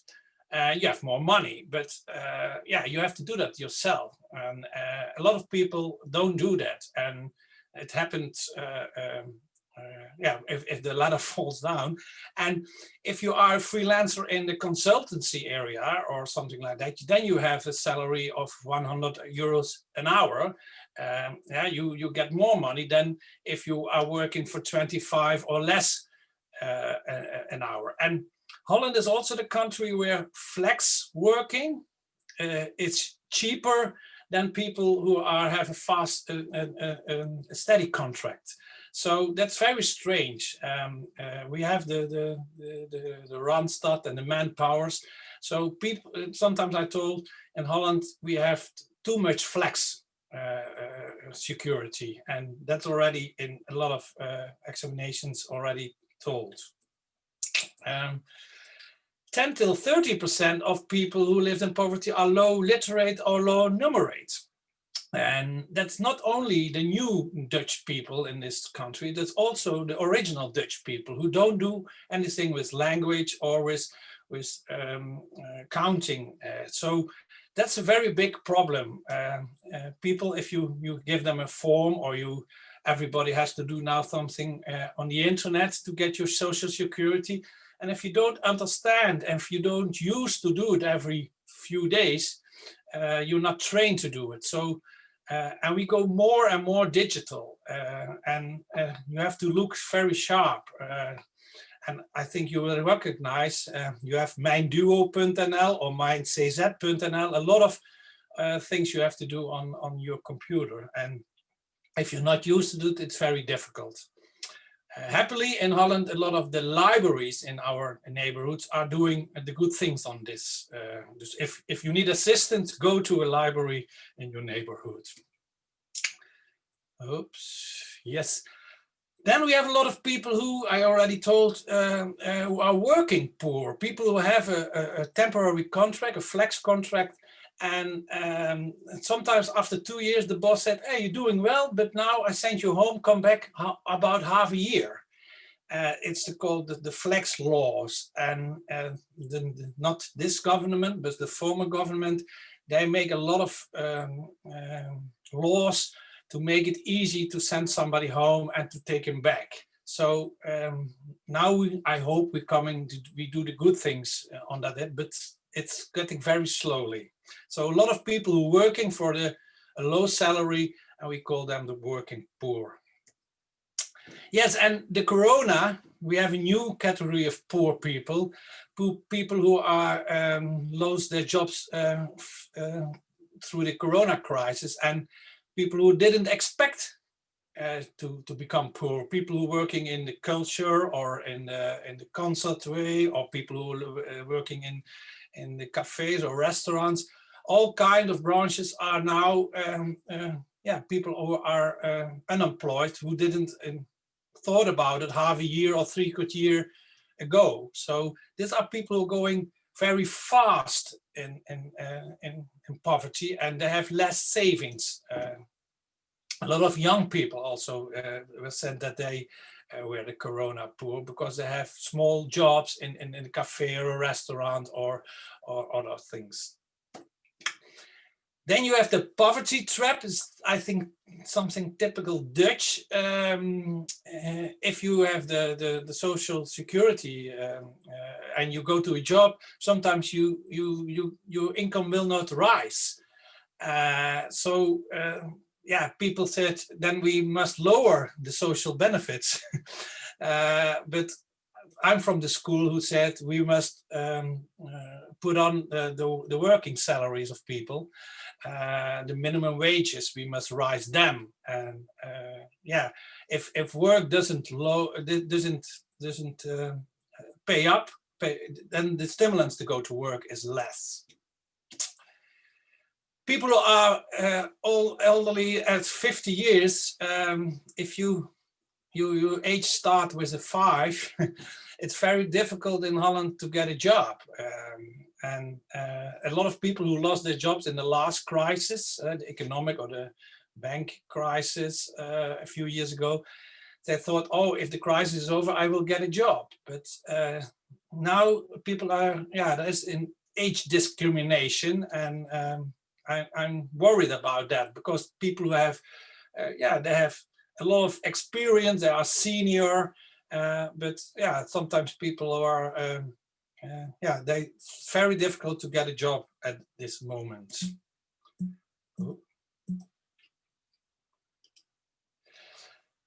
Uh, you have more money, but uh, yeah, you have to do that yourself. And uh, a lot of people don't do that. And it happened uh, um, uh, yeah, if, if the ladder *laughs* falls down. And if you are a freelancer in the consultancy area or something like that, then you have a salary of 100 euros an hour. Um, yeah, you, you get more money than if you are working for 25 or less uh, an hour. And Holland is also the country where flex working uh, is cheaper than people who are have a fast, uh, uh, uh a steady contract. So that's very strange. Um, uh, we have the, the, the, the, the Randstad and the manpowers. So people, sometimes I told in Holland, we have too much flex uh, uh, security. And that's already in a lot of uh, examinations already told. Um, 10 till 30% of people who live in poverty are low literate or low numerate. And that's not only the new Dutch people in this country, that's also the original Dutch people who don't do anything with language or with, with um, uh, counting. Uh, so that's a very big problem. Uh, uh people, if you, you give them a form or you, everybody has to do now something uh, on the internet to get your social security. And if you don't understand and if you don't use to do it every few days, uh, you're not trained to do it. So uh, and we go more and more digital uh, and uh, you have to look very sharp. Uh, and I think you will recognize uh, you have mijnduo.nl or mijncz.nl, a lot of uh, things you have to do on, on your computer. And if you're not used to it, it's very difficult. Happily in Holland, a lot of the libraries in our neighborhoods are doing the good things on this. Uh, if, if you need assistance, go to a library in your neighborhood. Oops, yes. Then we have a lot of people who I already told uh, uh, who are working poor, people who have a, a, temporary contract, a flex contract, and um, sometimes after two years, the boss said, hey, you're doing well, but now I send you home, come back about half a year. Uh, it's called the, the, flex laws and uh, the, the, not this government, but the former government, they make a lot of um, um, laws to make it easy to send somebody home and to take him back. So um, now we, I hope we're coming to, we do the good things uh, on that, but it's getting very slowly. So a lot of people working for the a low salary and we call them the working poor. Yes, and the corona, we have a new category of poor people, people who are um, lost their jobs uh, uh, through the corona crisis and people who didn't expect uh, to to become poor people who are working in the culture or in the in the concert way or people who are uh, working in in the cafes or restaurants. All kind of branches are now um, uh, yeah people who are uh, unemployed who didn't um, thought about it half a year or three quarter year ago. So these are people who are going very fast in in, uh, in, in poverty and they have less savings. A lot of young people also uh, said that they uh, were the corona poor because they have small jobs in, in, in a cafe or a restaurant or, or other things. Then you have the poverty trap, is I think something typical Dutch. Um, uh, if you have the, the, the social security um, uh, and you go to a job, sometimes you, you, you, your income will not rise. Uh, so um, yeah, people said then we must lower the social benefits. *laughs* uh, but I'm from the school who said we must um, uh, put on the, the, the, working salaries of people, uh, the minimum wages, we must rise them. And uh, yeah, if, if work doesn't low, doesn't, doesn't uh, pay up, pay, then the stimulants to go to work is less people who are uh, all elderly at 50 years, um, if you, you, age start with a five, *laughs* it's very difficult in Holland to get a job. Um, and uh, a lot of people who lost their jobs in the last crisis, uh, the economic or the bank crisis uh, a few years ago, they thought, oh, if the crisis is over, I will get a job. But uh, now people are, yeah, there's an age discrimination and um, I, am worried about that because people who have, uh, yeah, they have a lot of experience, they are senior, uh, but yeah, sometimes people who are, um, uh, yeah, they very difficult to get a job at this moment.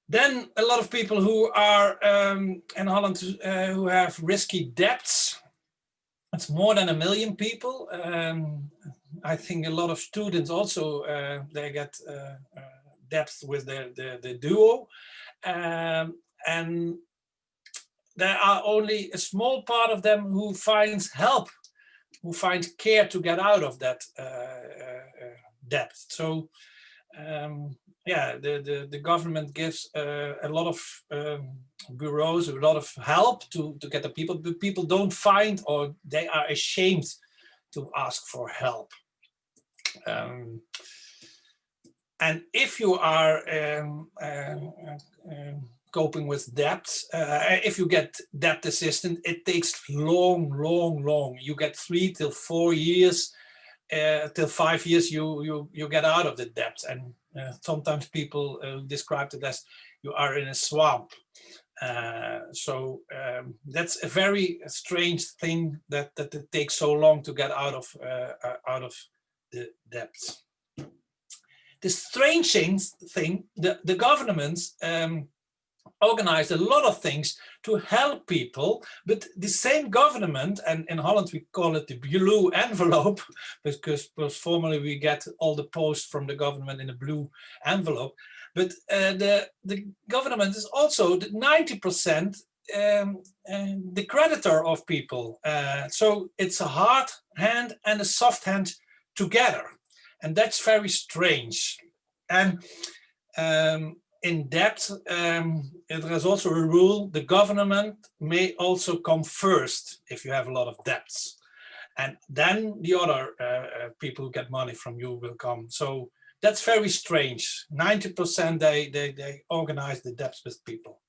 Then a lot of people who are um, in Holland uh, who have risky debts. It's more than a million people. Um, I think a lot of students also uh, they get uh, uh depth with the, the, the duo. Um, and there are only a small part of them who finds help, who find care to get out of that uh, uh, depth. So um, yeah, the, the, the government gives uh, a lot of um, bureaus, a lot of help to, to get the people, but people don't find or they are ashamed to ask for help. Um, and if you are um, um, um coping with debt, uh, if you get debt assistance, it takes long, long, long. You get three till four years, uh, till five years, you you you get out of the debt. And uh, sometimes people uh, describe it as you are in a swamp. Uh, so um, that's a very strange thing that that it takes so long to get out of uh, out of the debts. The strange thing, the, the governments um, organized a lot of things to help people, but the same government, and in Holland we call it the blue envelope, *laughs* because, because formally we get all the posts from the government in a blue envelope, but uh, the, the government is also 90% um, uh, the creditor of people. Uh, so it's a hard hand and a soft hand together. And that's very strange. And um, in debt, um, there is also a rule, the government may also come first if you have a lot of debts. And then the other uh, uh, people who get money from you will come. So that's very strange. 90% they, they, they organize the debts with people.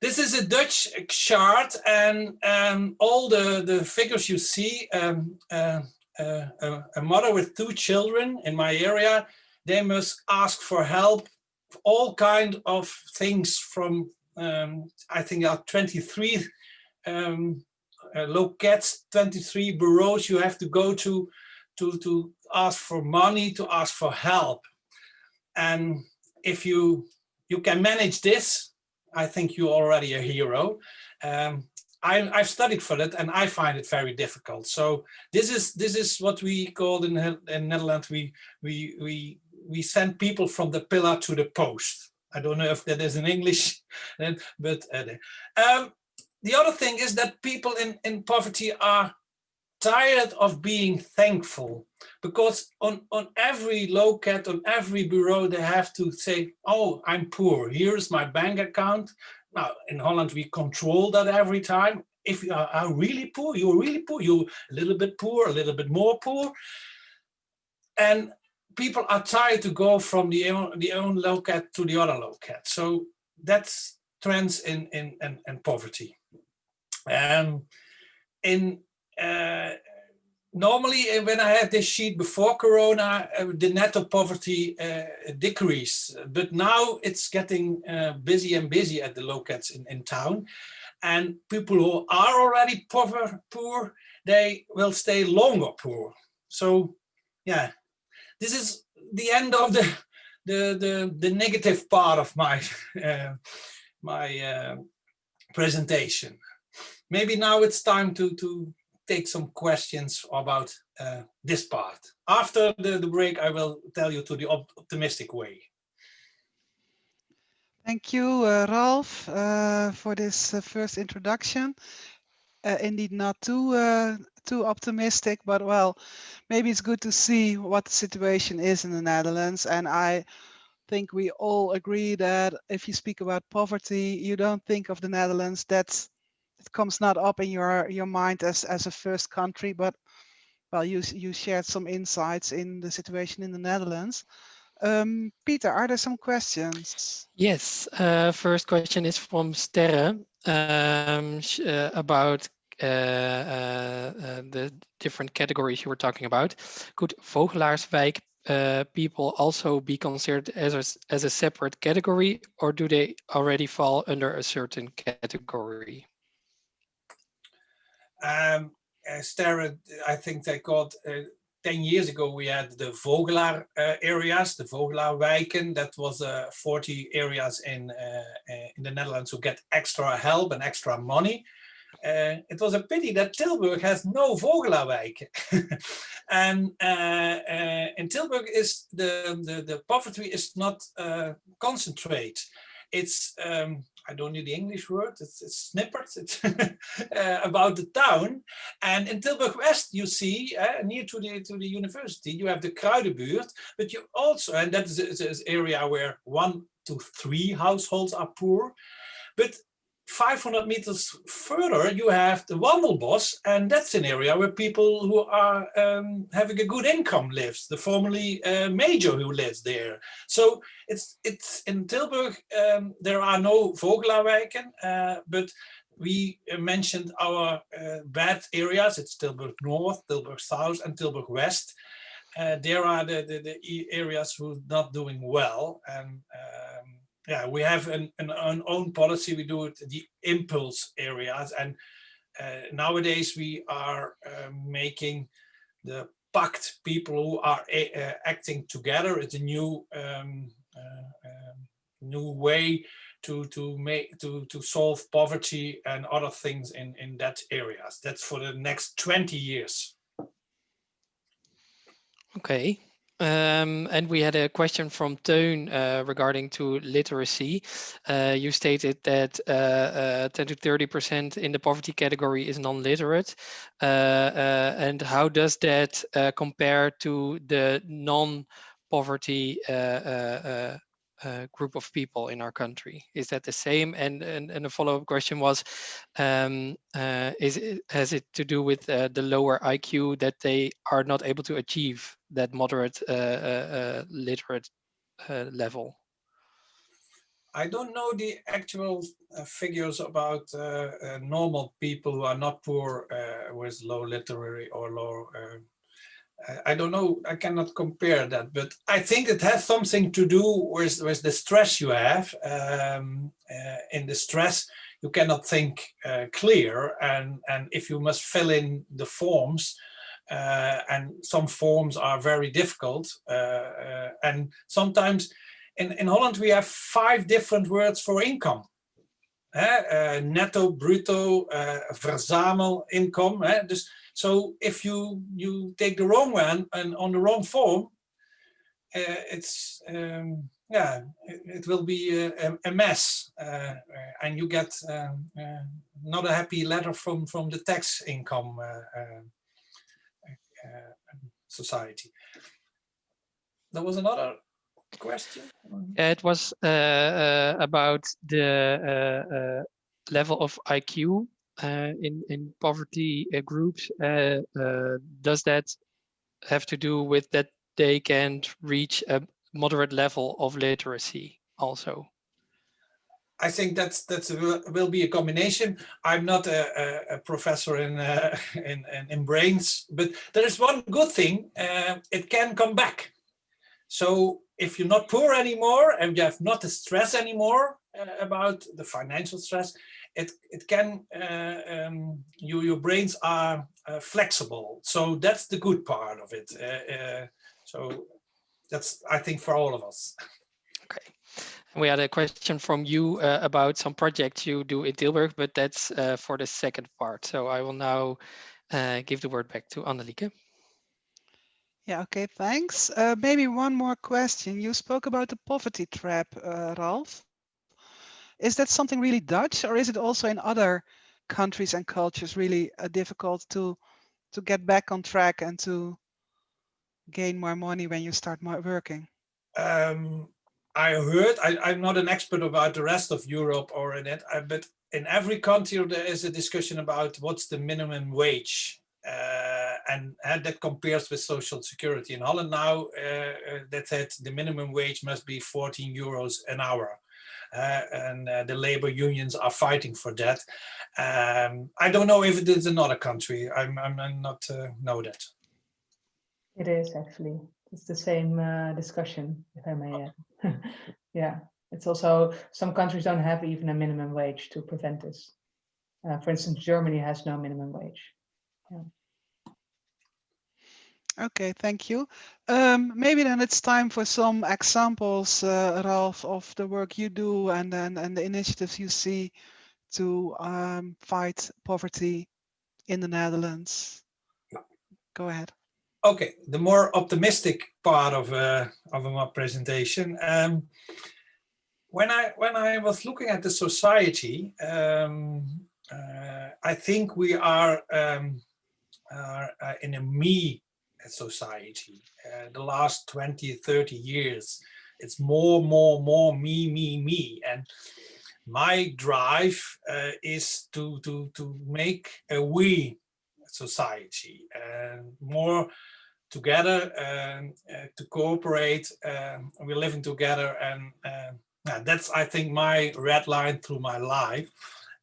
This is a Dutch chart and um, all the, the figures you see, um, uh, a, a mother with two children in my area, they must ask for help, all kind of things from um, I think are 23 um, uh, locates, 23 bureaus you have to go to, to, to ask for money, to ask for help. And if you, you can manage this, I think you're already a hero. Um, I, have studied for it and I find it very difficult. So this is this is what we call in, in Netherlands we we we we send people from the pillar to the post. I don't know if that is in English, *laughs* but uh, um, the other thing is that people in in poverty are tired of being thankful because on on every locat on every bureau they have to say oh i'm poor here's my bank account now, in Holland, we control that every time. If you are, are really poor, you're really poor, you're a little bit poor, a little bit more poor. And people are tired to go from the own, the own locat to the other locat. So that's trends in, in, in, in poverty. Um, in uh, normally uh, when I had this sheet before Corona, uh, the net of poverty uh, decreased, but now it's getting uh, busy and busy at the locats in, in town. And people who are already poor, poor, they will stay longer poor. So yeah, this is the end of the the the, the negative part of my *laughs* my presentation. Maybe now it's time to to take some questions about uh, this part. After the, the break, I will tell you to the op optimistic way. Thank you, uh, Ralf, uh, for this uh, first introduction. Uh, indeed, not too uh, too optimistic, but well, maybe it's good to see what the situation is in the Netherlands. And I think we all agree that if you speak about poverty, you don't think of the Netherlands. That's it comes not up in your your mind as as a first country, but well, you you shared some insights in the situation in the Netherlands. Um, Peter, are there some questions? Yes. Uh, first question is from Sterre um, uh, about uh, uh, uh, the different categories you were talking about. Could Vogelaarswijk uh, people also be considered as a, as a separate category or do they already fall under a certain category? Um, uh, I think they got uh, 10 years ago, we had the Vogelaar uh, areas, the Vogelaar wijken. That was uh, 40 areas in, uh, uh, in the Netherlands who get extra help and extra money. Uh, it was a pity that Tilburg has no Vogelaarwijk. *laughs* and in Tilburg is the, the, the poverty is not concentrate. It's um, I don't need the English word, it's, it's snippets it's *laughs* uh, about the town. And in Tilburg West, you see, uh, near to the, to the university, you have the Kruidenbuurt, but you also, and that is an area where one to three households are poor. But 500 meters further, you have the Wandelbos, and that's an area where people who are um, having a good income lives, the formerly uh, major who lives there. So it's it's in Tilburg, um, there are no Vogelaarwijken, uh, but we mentioned our uh, bad areas. It's Tilburg North, Tilburg South, and Tilburg West. Uh, there are the, the, the, areas who are not doing well. And um, yeah, we have an, an, an, own policy. We do it the impulse areas, and uh, nowadays we are uh, making the pact people who are uh, acting together. It's a new um, uh, um, new way to to make to to solve poverty and other things in in that areas. That's for the next 20 years. Okay, um, and we had a question from Teun uh, regarding to literacy. Uh, you stated that uh, uh 10 to 30% in the poverty category is non-literate. Uh, uh, and how does that compare to the non-poverty uh, group of people in our country. Is that the same? And and, and a follow-up question was, um, uh, is it, has it to do with uh, the lower IQ that they are not able to achieve that moderate uh, uh, literate level? I don't know the actual figures about normal people who are not poor with low literary or low I don't know, I cannot compare that, but I think it has something to do with, with the stress you have. Um, uh, in the stress, you cannot think uh, clear. And, and if you must fill in the forms, uh, and some forms are very difficult. Uh, uh, and sometimes in, in Holland, we have five different words for income. Uh, netto, bruto, verzamel, income. Dus so if you you take the wrong one and on the wrong form, uh, it's um, yeah, it, it, will be a, a mess, uh, and you get um, uh, not a happy letter from from the tax income uh, uh, uh, society. There was another question. it was about the level of IQ uh, in in poverty uh, groups uh, does that have to do with that they can't reach a moderate level of literacy also I think that's that's will be a combination. I'm not a, a, a professor in, uh, *laughs* in, in brains, but there is one good thing: uh, it can come back. So if you're not poor anymore and you have not the stress anymore uh, about the financial stress, it it can uh, um, you your brains are uh, flexible so that's the good part of it uh, uh so that's i think for all of us okay we had a question from you uh, about some projects you do in Tilburg, but that's uh, for the second part. So I will now give the word back to Annelieke. Yeah, okay, thanks. maybe one more question. You spoke about the poverty trap, Ralf. Is that something really Dutch or is it also in other countries and cultures really uh, difficult to to get back on track and to gain more money when you start working? Um, I heard, I, am not an expert about the rest of Europe or in it, uh, but in every country there is a discussion about what's the minimum wage. Uh, and, and, that compares with social security. In Holland now, uh, uh that said the minimum wage must be 14 euros an hour and uh, the labor unions are fighting for that. Um, I don't know if it is another country. I'm, I'm, I'm not uh, know that. It is actually. It's the same uh, discussion, if I may *laughs* yeah, it's also some countries don't have even a minimum wage to prevent this. Uh, for instance, Germany has no minimum wage. Yeah. Okay, thank you. Um, maybe then it's time for some examples, uh, Ralf, of the work you do and then and the initiatives you see to um, fight poverty in the Netherlands. Go ahead. Okay, the more optimistic part of uh, of my presentation. Um, when I when I was looking at the society, um, uh, I think we are, um, are uh, in a me society. Uh, the last 20, 30 years, it's more, more, more me, me, me. And my drive uh, is to, to, to make a we society and more together and uh, to cooperate. Um, we're living together and uh, that's, I think, my red line through my life.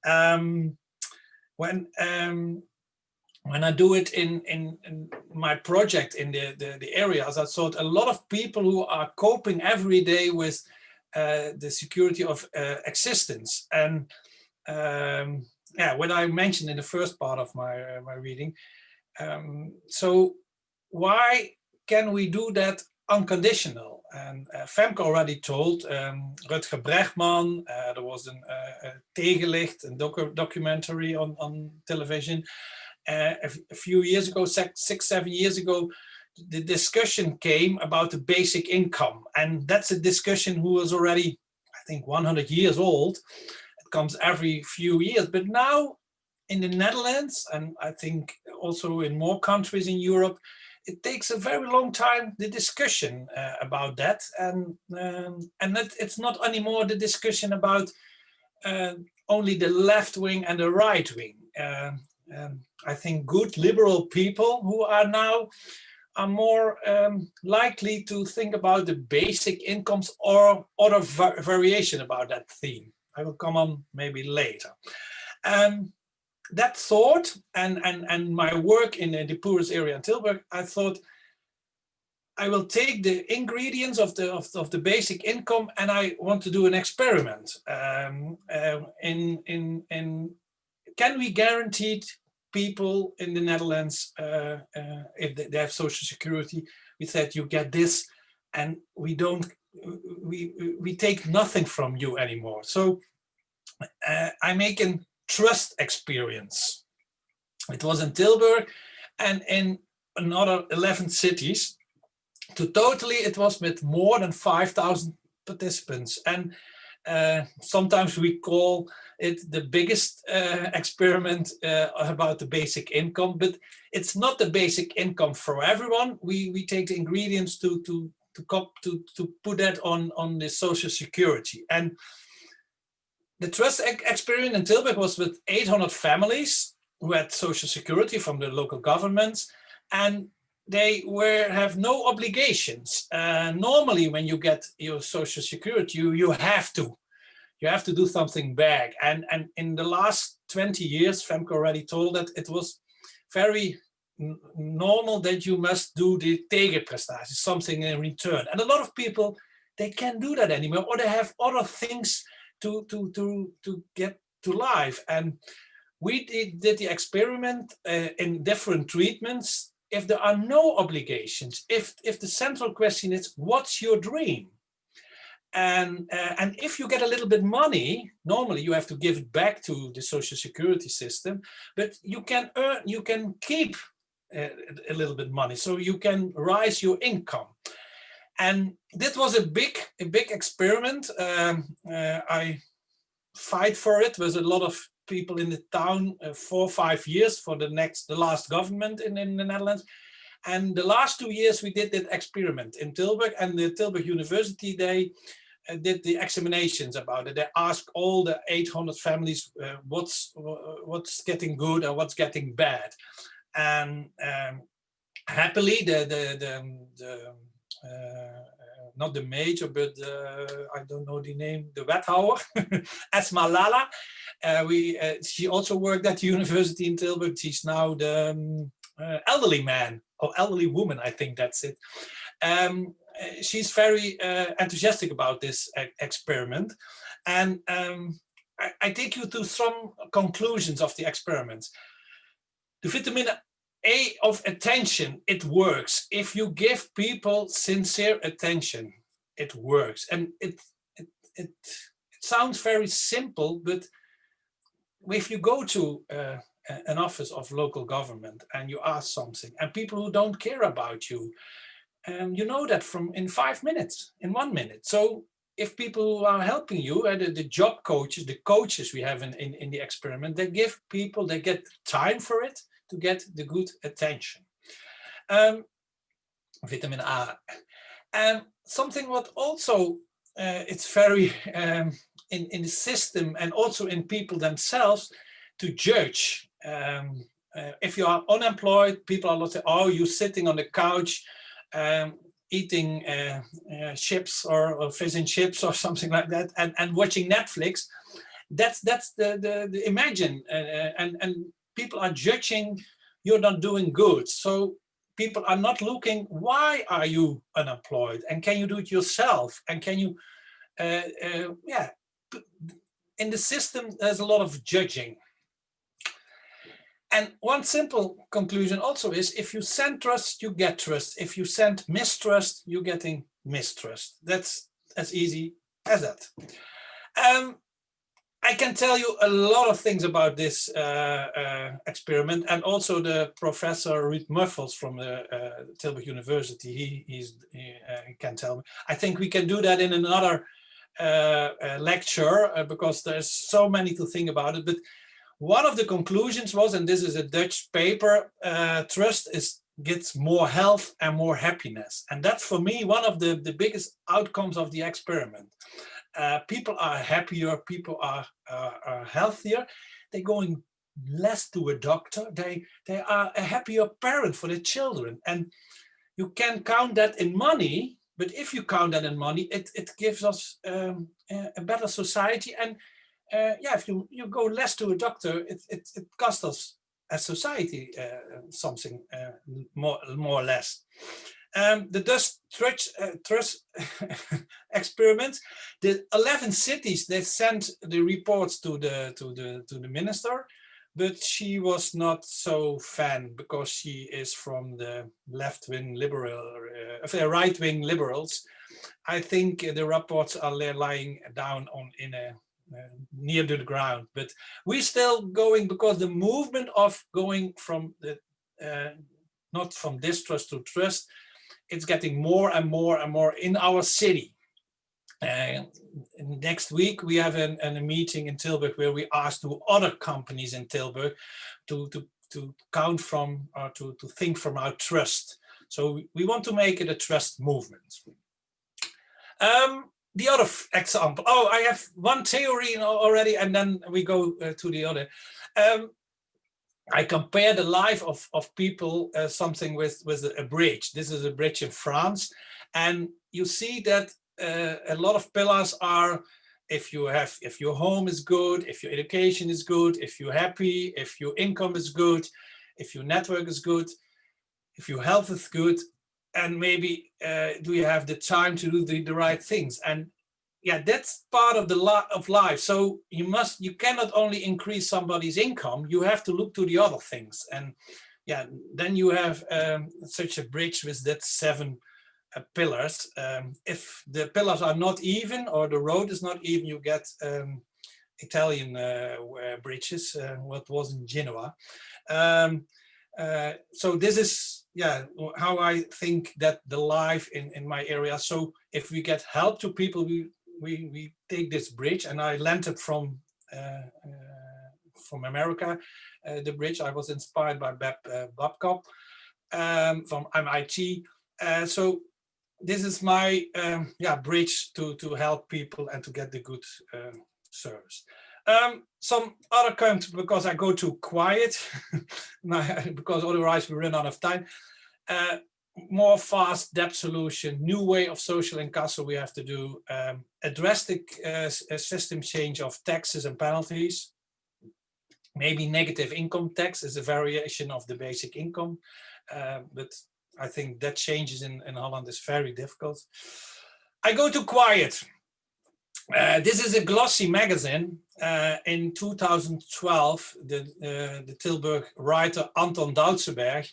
Um, when um, when I do it in, in, in, my project in the, the, the, areas, I thought a lot of people who are coping every day with uh, the security of uh, existence. And um, yeah, what I mentioned in the first part of my, uh, my reading. Um, so why can we do that unconditional? And uh, Femke already told um, Rutger Bregman, uh, there was an, uh, a Tegenlicht, a docu documentary on, on television, a, a, few years ago, six, seven years ago, the discussion came about the basic income. And that's a discussion who was already, I think, 100 years old. It comes every few years. But now in the Netherlands, and I think also in more countries in Europe, it takes a very long time, the discussion uh, about that. And, um, and it, it's not anymore the discussion about uh, only the left wing and the right wing. Uh, um, I think good liberal people who are now are more um, likely to think about the basic incomes or other va variation about that theme. I will come on maybe later. Um, that thought and, and, and my work in the poorest area in Tilburg, I thought I will take the ingredients of the of, of the basic income and I want to do an experiment. Um, uh, in in in can we guarantee people in the Netherlands uh, uh, if they, have social security? We said you get this, and we don't we we take nothing from you anymore. So uh, I make a trust experience. It was in Tilburg and in another 11 cities to totally it was with more than 5,000 participants and uh, sometimes we call it the biggest uh, experiment uh, about the basic income but it's not the basic income for everyone. We we take the ingredients to to to to to put that on on the social security. And the trust experiment in Tilburg was with 800 families who had social security from the local governments. And they were have no obligations. Uh, normally, when you get your social security, you you have to, you have to do something back. And and in the last 20 years, Femke already told that it was very normal that you must do the tegenprestatie, something in return. And a lot of people, they can't do that anymore, or they have other things to to to to get to life. And we did, did the experiment uh, in different treatments if there are no obligations, if, if the central question is, what's your dream? And, uh, and if you get a little bit money, normally you have to give it back to the social security system, but you can earn, you can keep uh, a little bit money, so you can rise your income. And that was a big, a big experiment. Um, uh, I fight for it. with a lot of people in the town uh, four five years for the next, the last government in, in the Netherlands. And the last two years we did that experiment in Tilburg and the Tilburg University, they uh, did the examinations about it. They asked all the 800 families uh, what's what's getting good and what's getting bad. And um, happily, the, the, the, the uh, not the major, but uh, I don't know the name, the wethouder, *laughs* Esmah Lahlah. Uh, we, uh, she also worked at the university in Tilburg. She's now the um, elderly man or elderly woman, I think that's it. Um, she's very uh, enthusiastic about this experiment. And um, I, I, take you to some conclusions of the experiments. The vitamin a of attention, it works. If you give people sincere attention, it works. And it, it, it, it sounds very simple, but if you go to uh, an office of local government and you ask something and people who don't care about you, um, you know that from in five minutes, in one minute. So if people who are helping you, uh, the, the job coaches, the coaches we have in, in, in the experiment, they give people, they get time for it, to get the good attention. Um, vitamin A. And something what also uh, it's very um, in, in the system and also in people themselves to judge. Um, uh, if you are unemployed, people are saying, oh, you're sitting on the couch um, eating uh, uh, chips or, or, fish and chips or *laughs* something like that and, and watching Netflix. That's that's the, the, the imagine uh, uh, and, and people are judging you're not doing good. So people are not looking, why are you unemployed? And can you do it yourself? And can you, uh, uh, yeah, in the system, there's a lot of judging. And one simple conclusion also is if you send trust, you get trust. If you send mistrust, you're getting mistrust. That's as easy as that. Um, I can tell you a lot of things about this uh, uh, experiment and also the professor Ruud Muffels from the uh, Tilburg University, he, he, uh, can tell me. I think we can do that in another uh, uh, lecture because there's so many to think about it. But one of the conclusions was, and this is a Dutch paper, trust is gets more health and more happiness. And that's for me one of the, the biggest outcomes of the experiment uh, people are happier, people are, uh, are healthier, they're going less to a doctor, they, they are a happier parent for their children. And you can count that in money, but if you count that in money, it, it gives us um, a, better society. And uh, yeah, if you, you go less to a doctor, it, it, it costs us as society uh, something uh, more, more or less. Um, the Dutch trust, uh, trust *laughs* experiment, the 11 cities, they sent the reports to the, to the, to the minister, but she was not so fan because she is from the left-wing liberal, uh, right-wing liberals. I think the reports are lying down on in a uh, near to the ground, but we're still going because the movement of going from the uh, not from distrust to trust, it's getting more and more and more in our city. Uh, next week we have an, an, a meeting in Tilburg where we ask to other companies in Tilburg to to to count from or to to think from our trust. So we want to make it a trust movement. Um, the other example. Oh, I have one theory already, and then we go uh, to the other. Um, I compare the life of, of people uh, something with, with a bridge. This is a bridge in France. And you see that uh, a lot of pillars are if you have if your home is good, if your education is good, if you're happy, if your income is good, if your network is good, if your health is good, and maybe uh, do you have the time to do the, the right things? And yeah, that's part of the lot of life. So you must, you cannot only increase somebody's income, you have to look to the other things. And yeah, then you have um, such a bridge with that seven uh, pillars. Um, if the pillars are not even or the road is not even, you get um, Italian uh, bridges, uh, what was in Genoa. Um, uh, so this is yeah how I think that the life in in my area. So if we get help to people, we we, we take this bridge and I landed from uh, uh, from America, uh, the bridge. I was inspired by Bab Babcock um, from MIT. so this is my um, yeah bridge to to help people and to get the good um, service. Um, some other countries because I go too quiet *laughs* because otherwise we run out of time. Uh, more fast debt solution, new way of social incasso we have to do, um, a drastic uh, system change of taxes and penalties, maybe negative income tax is a variation of the basic income, uh, but I think that changes in, in Holland is very difficult. I go to Quiet. Uh, this is a glossy magazine. Uh, in 2012, the, uh, the Tilburg writer Anton Dautzenberg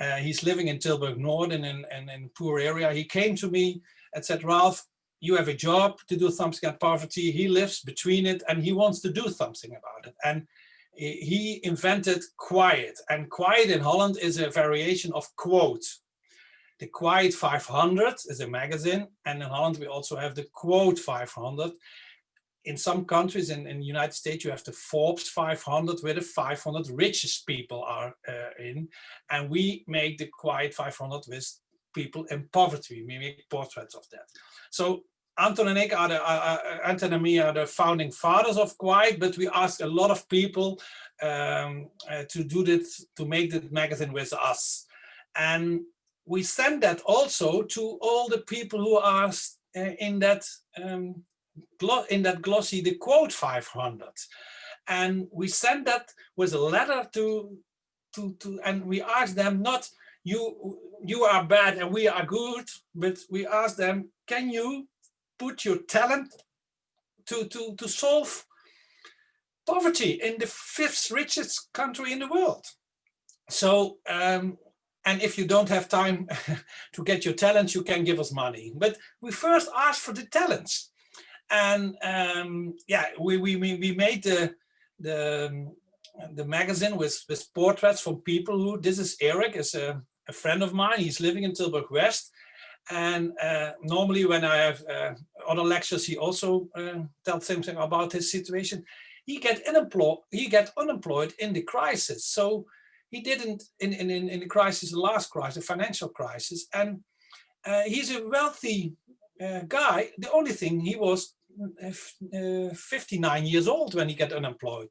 uh, he's living in Tilburg North and in, in, in poor area. He came to me and said, Ralf, you have a job to do something at poverty. He lives between it and he wants to do something about it. And he invented Quiet. And Quiet in Holland is a variation of Quote. The Quiet 500 is a magazine. And in Holland, we also have the Quote 500 in some countries in, in the United States, you have the Forbes 500 where the 500 richest people are uh, in. And we make the Quiet 500 with people in poverty. We make portraits of that. So Anton and I are the, uh, Anton and me are the founding fathers of Quiet, but we ask a lot of people um, uh, to do this, to make the magazine with us. And we send that also to all the people who are uh, in that um, in that glossy the quote 500 and we sent that with a letter to to to and we asked them not you you are bad and we are good but we asked them can you put your talent to to to solve poverty in the fifth richest country in the world? So um, and if you don't have time *laughs* to get your talents, you can give us money. But we first asked for the talents and um, yeah, we, we, we made the, the, the magazine with, with portraits from people who, this is Eric, is a, a friend of mine, he's living in Tilburg West. And uh, normally when I have uh, other lectures, he also uh, tells something about his situation. He get unemployed, he get unemployed in the crisis. So he didn't in, in, in the crisis, the last crisis, the financial crisis. And uh, he's a wealthy uh, guy. The only thing he was 59 years old when he got unemployed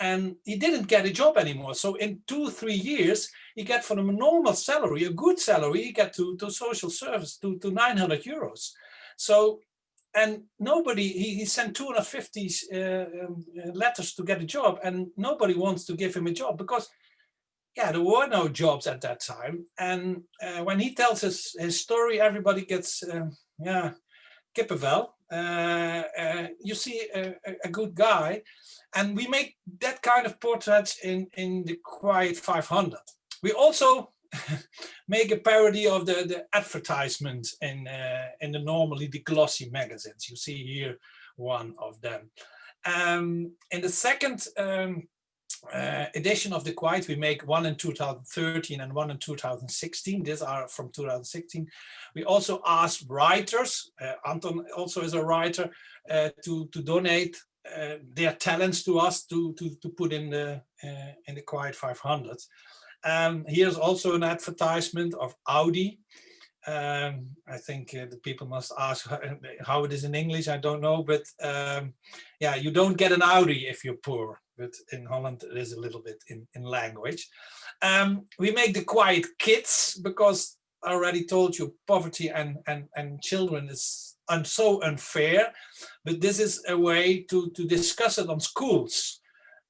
and he didn't get a job anymore. So in two, three years, he got from a normal salary, a good salary, he got to, to social service, to, to 900 euros. So, and nobody, he, he sent 250 uh, um, letters to get a job and nobody wants to give him a job because yeah, there were no jobs at that time. And uh, when he tells his, his story, everybody gets, uh, yeah, kippenvel. Uh, uh, you see a, a, good guy. And we make that kind of portraits in, in the Quiet 500. We also *laughs* make a parody of the, the advertisement in, uh, in the normally the glossy magazines. You see here one of them. Um, in the second um, uh, edition of the Quiet, we make one in 2013 and one in 2016. These are from 2016. We also ask writers, uh, Anton also is a writer, uh, to, to donate uh, their talents to us to, to, to put in the, uh, in the Quiet 500. Um, here's also an advertisement of Audi. Um, I think uh, the people must ask how it is in English, I don't know, but um, yeah, you don't get an Audi if you're poor but in Holland it is a little bit in, in language. Um, we make the quiet kids because I already told you poverty and, and, and children is un so unfair, but this is a way to, to discuss it on schools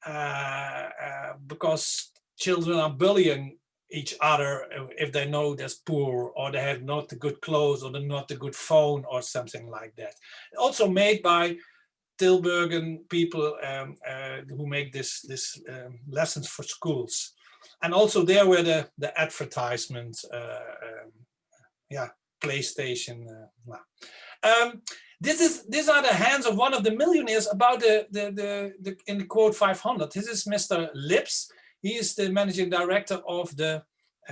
uh, uh, because children are bullying each other if they know they're poor or they have not the good clothes or they're not the good phone or something like that. Also made by Tilburgen people um, uh, who make this this um, lessons for schools, and also there were the the advertisements, uh, um, yeah, PlayStation. Uh, um, this is these are the hands of one of the millionaires about the the the, the in the quote 500. This is Mr. Lips. He is the managing director of the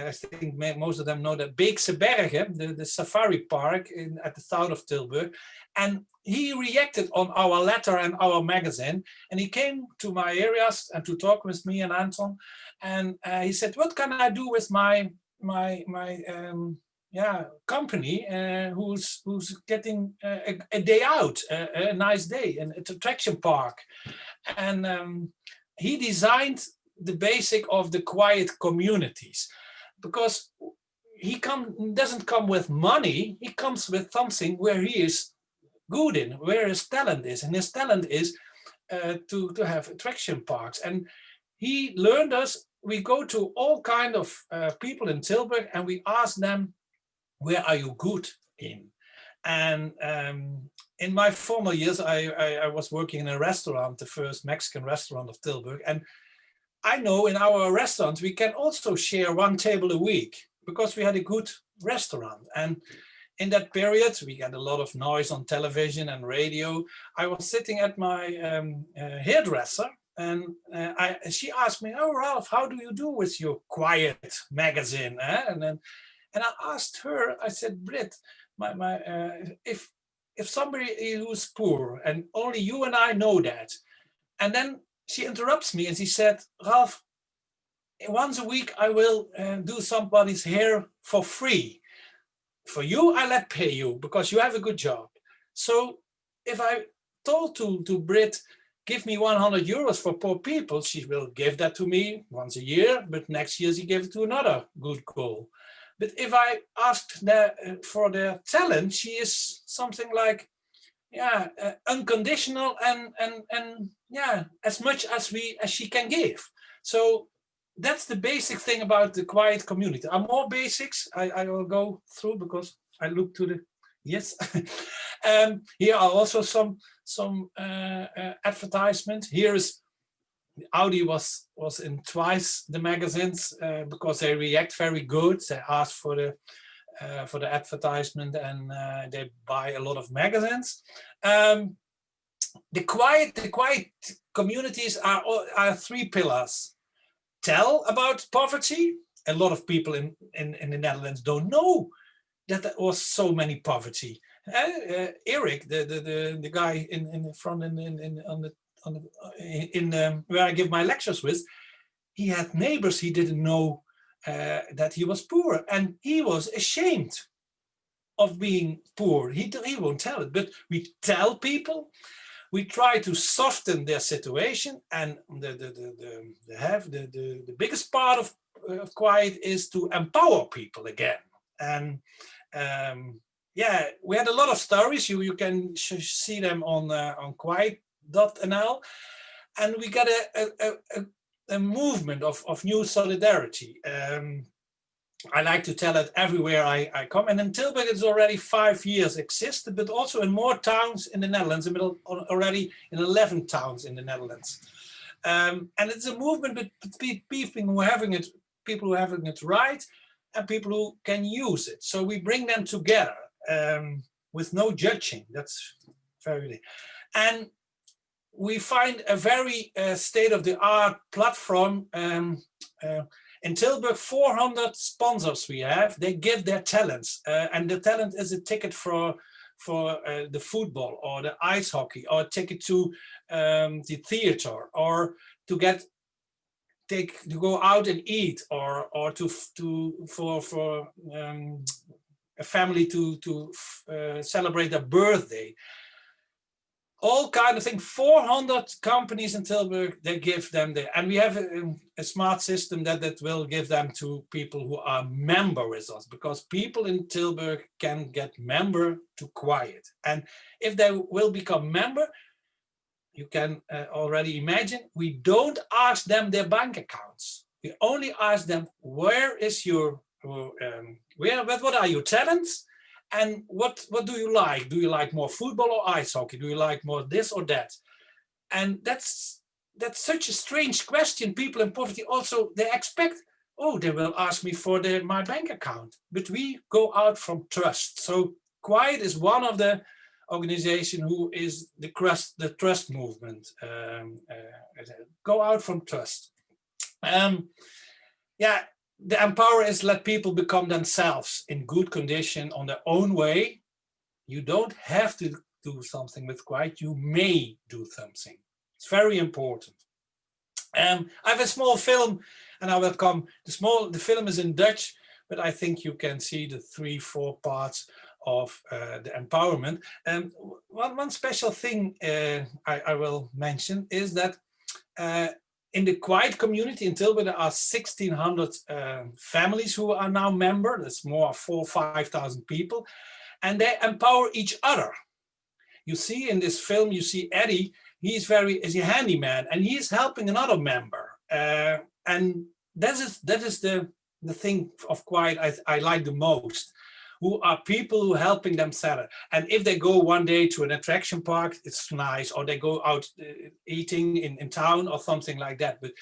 I think most of them know that Beekse Bergen, the, the safari park in, at the south of Tilburg. And he reacted on our letter and our magazine. And he came to my areas and to talk with me and Anton. And uh, he said, what can I do with my, my, my um, yeah, company uh, who's, who's getting a, a day out, a, a, nice day, an attraction park. And um, he designed the basic of the quiet communities because he come doesn't come with money he comes with something where he is good in where his talent is and his talent is uh, to to have attraction parks. And he learned us we go to all kind of uh, people in Tilburg and we ask them where are you good in? And um, in my former years I, I, I was working in a restaurant the first Mexican restaurant of Tilburg and I know in our restaurant, we can also share one table a week because we had a good restaurant. And in that period, we had a lot of noise on television and radio. I was sitting at my um, uh, hairdresser and uh, I, she asked me, oh, Ralf, how do you do with your quiet magazine? Eh? And then, and I asked her, I said, Brit, my, my, uh, if, if somebody who's poor and only you and I know that, and then she interrupts me and she said, Ralf, once a week I will uh, do somebody's hair for free. For you, I let pay you because you have a good job. So if I told to, to Brit, give me 100 euros for poor people, she will give that to me once a year, but next year she give it to another good goal. But if I asked the, uh, for their talent, she is something like, yeah, uh, unconditional and, and, and yeah, as much as we as she can give. So that's the basic thing about the quiet community. Are more basics I, I will go through because I look to the yes. *laughs* um, here are also some some uh, uh, advertisements. Here is Audi was was in twice the magazines uh, because they react very good. They ask for the uh, for the advertisement and uh, they buy a lot of magazines. Um, the quiet, the quiet communities are, are three pillars. Tell about poverty. A lot of people in, in, in the Netherlands don't know that there was so many poverty. Uh, uh, Eric, the, the, the, the guy in, in the front in, in, in on the, on the, in, um, where I give my lectures with, he had neighbors he didn't know uh, that he was poor and he was ashamed of being poor. He, he won't tell it, but we tell people we try to soften their situation and the, the, the, the, the have the, the, the biggest part of, of quiet is to empower people again. And um, yeah, we had a lot of stories. You, you can see them on, uh, on quiet.nl. And we got a, a, a, a movement of, of new solidarity. Um, I like to tell it everywhere I, I come. And in Tilburg, it's already five years existed, but also in more towns in the Netherlands, already in 11 towns in the Netherlands. Um, and it's a movement between people who are having it, people who are having it right, and people who can use it. So we bring them together um, with no judging. That's very, and we find a very uh, state-of-the-art platform um, uh, in Tilburg, 400 sponsors we have, they give their talents. Uh, and the talent is a ticket for for uh, the football or the ice hockey or a ticket to um, the theater or to get take to go out and eat or or to to for for um, a family to to uh, celebrate their birthday all kind of thing. 400 companies in tilburg they give them there and we have a, a, smart system that that will give them to people who are member with us because people in tilburg can get member to quiet. And if they will become member you can uh, already imagine we don't ask them their bank accounts. We only ask them where is your um, where what, what are your talents and what what do you like? Do you like more football or ice hockey? Do you like more this or that? And that's that's such a strange question. People in poverty also they expect oh they will ask me for the my bank account. But we go out from trust. So quiet is one of the organization who is the trust the trust movement um, uh, go out from trust. Um, yeah the empower is let people become themselves in good condition on their own way. You don't have to do something with quiet, you may do something. It's very important. Um, I have a small film and I will come, the small, the film is in Dutch, but I think you can see the three, four parts of uh, the empowerment. And one, one special thing uh, I, I, will mention is that uh, in the quiet community in Tilburg, there are 1,600 uh, families who are now member. That's more four, 5,000 people. And they empower each other. You see in this film, you see Eddie, he's very, is a handyman and he's helping another member. Uh, and that is, that is the, the thing of quiet I, I like the most who are people who are helping them sell it. And if they go one day to an attraction park, it's nice, or they go out uh, eating in, in town or something like that. But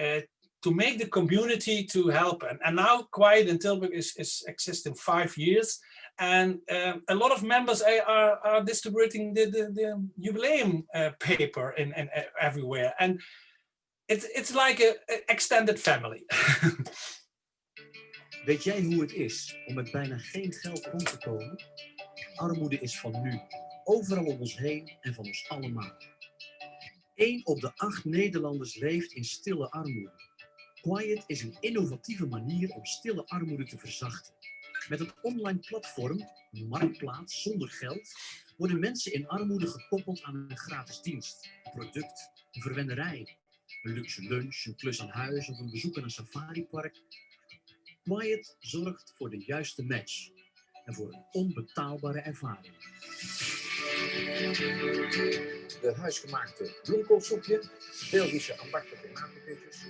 uh, to make the community to help. And, and now Quiet in Tilburg is, is existing five years. And um, a lot of members are, are, are distributing the, the, the jubileum uh, paper in, in, uh, everywhere. And it's, it's like an extended family. *laughs* Weet jij hoe het is om met bijna geen geld rond te komen? Armoede is van nu, overal om ons heen en van ons allemaal. Eén op de acht Nederlanders leeft in stille armoede. Quiet is een innovatieve manier om stille armoede te verzachten. Met een online platform, marktplaats zonder geld, worden mensen in armoede gekoppeld aan een gratis dienst, een product, een verwenderij, een luxe lunch, een klus aan huis of een bezoek aan een safaripark Quiet zorgt voor de juiste match en voor een onbetaalbare ervaring. De huisgemaakte bloemkoolsoepje, Belgische aparte tomatenpitjes.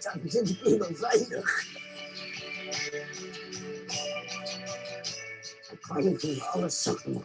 We zijn de kinderen veilig. Ik kan niet alles zeggen.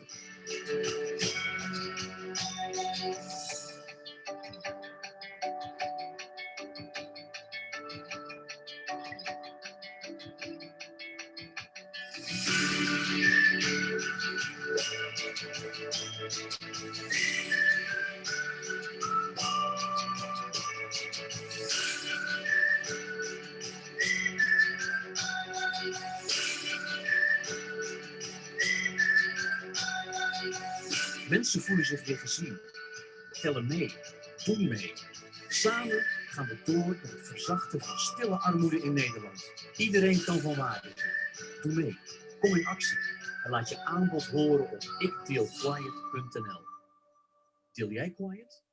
Mensen voelen zich weer gezien. Tellen mee. Doen mee. Samen gaan we door met het verzachten van stille armoede in Nederland. Iedereen kan van waarde. Doe mee. Kom in actie. En laat je aanbod horen op ikdeelquiet.nl. Deel jij quiet?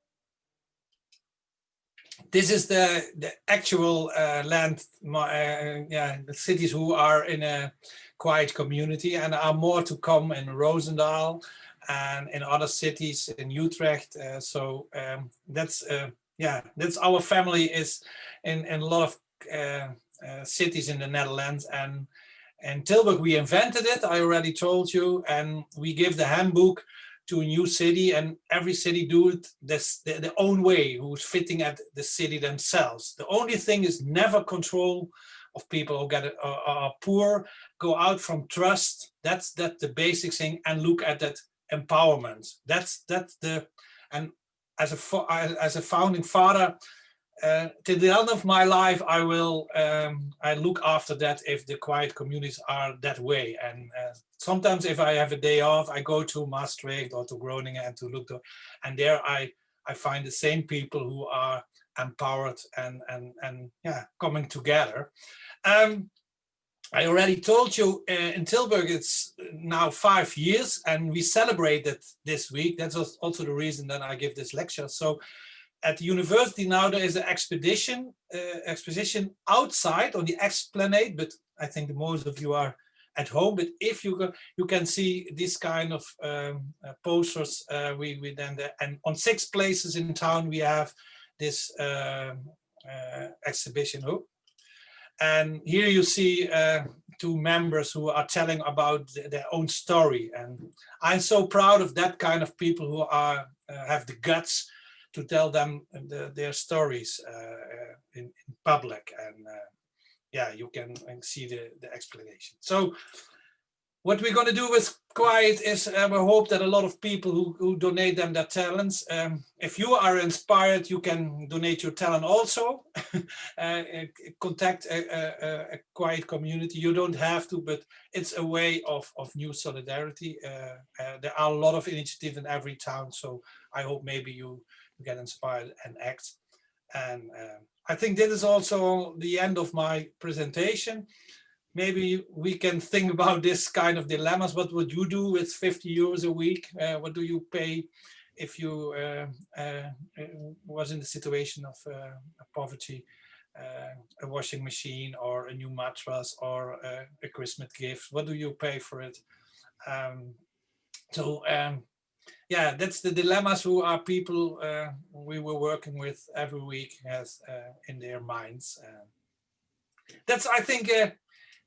this is the the actual uh, land uh, yeah the cities who are in a quiet community and are more to come in Roosendaal and in other cities in Utrecht. Uh, so um, that's uh, yeah that's our family is in, in a lot of uh, uh, cities in the Netherlands. And in Tilburg we invented it I already told you. And we give the handbook to a new city and every city do it this their, their own way who's fitting at the city themselves. The only thing is never control of people who get are, are poor. Go out from trust. That's that the basic thing and look at that empowerment that's that's the and as a as a founding father uh, till the end of my life, I will um, I look after that if the quiet communities are that way. And uh, sometimes if I have a day off, I go to Maastricht or to Groningen and to look to, and there I I find the same people who are empowered and and and yeah coming together. Um, I already told you uh, in Tilburg it's now five years and we celebrate celebrated this week. That's also the reason that I give this lecture. So at the university now there is an expedition uh, exposition outside on the esplanade but i think most of you are at home but if you go you can see this kind of um, uh, posters uh, we we then the, and on six places in town we have this um, uh, exhibition oh. And here you see uh, two members who are telling about their own story. And i'm so proud of that kind of people who are uh, have the guts to tell them the, their stories uh, uh, in, in, public. And uh, yeah you can see the, the explanation. So what we're going to do with quiet is uh, we hope that a lot of people who, who donate them their talents um, if you are inspired you can donate your talent also *laughs* uh, contact a, a, a, quiet community you don't have to but it's a way of of new solidarity uh, there are a lot of initiatives in every town so i hope maybe you get inspired and act. And uh, I think this is also the end of my presentation. Maybe we can think about *laughs* this kind of dilemmas. What would you do with 50 euros a week? Uh, what do you pay if you uh, uh was in the situation of uh, poverty? Uh, a washing machine or a new mattress or a Christmas gift? What do you pay for it? Um, so um, yeah, that's the dilemmas who are people uh, we were working with every week has uh, in their minds. Uh, that's, I think, uh,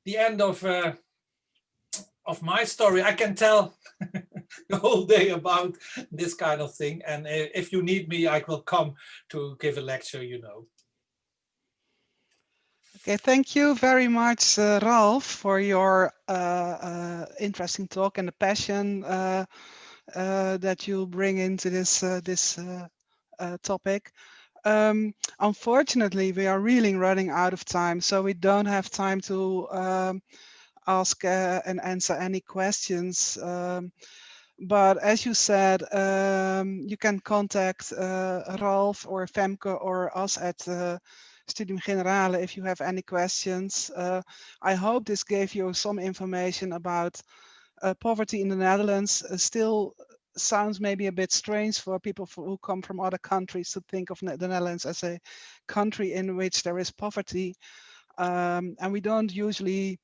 the end of uh, of my story. I can tell *laughs* the whole day about this kind of thing. And uh, if you need me, I will come to give a lecture, you know. Okay, thank you very much, Ralf, for your uh interesting talk and the passion uh, that you bring into this uh, this uh, topic. Um, unfortunately, we are really running out of time, so we don't have time to um, ask uh, and answer any questions. Um, but as you said, um, you can contact uh, Ralf or Femke or us at uh, Studium Generale if you have any questions. I hope this gave you some information about uh, poverty in the Netherlands uh, still sounds maybe a bit strange for people who come from other countries to think of the Netherlands as a country in which there is poverty. Um, and we don't usually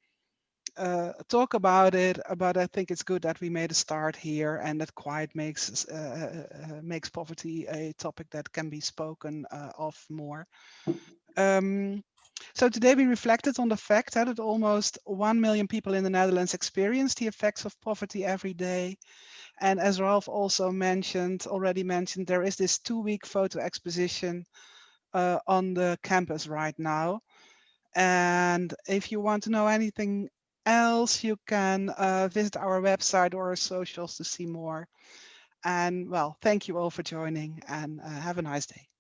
uh, talk about it, but I think it's good that we made a start here and that quiet makes uh, uh, makes poverty a topic that can be spoken uh, of more. Um, so today we reflected on the fact that almost 1 million people in the Netherlands experience the effects of poverty every day. And as Ralf also mentioned, already mentioned, there is this two-week photo exposition uh, on the campus right now. And if you want to know anything else, you can uh, visit our website or our socials to see more. And well, thank you all for joining and uh, have a nice day.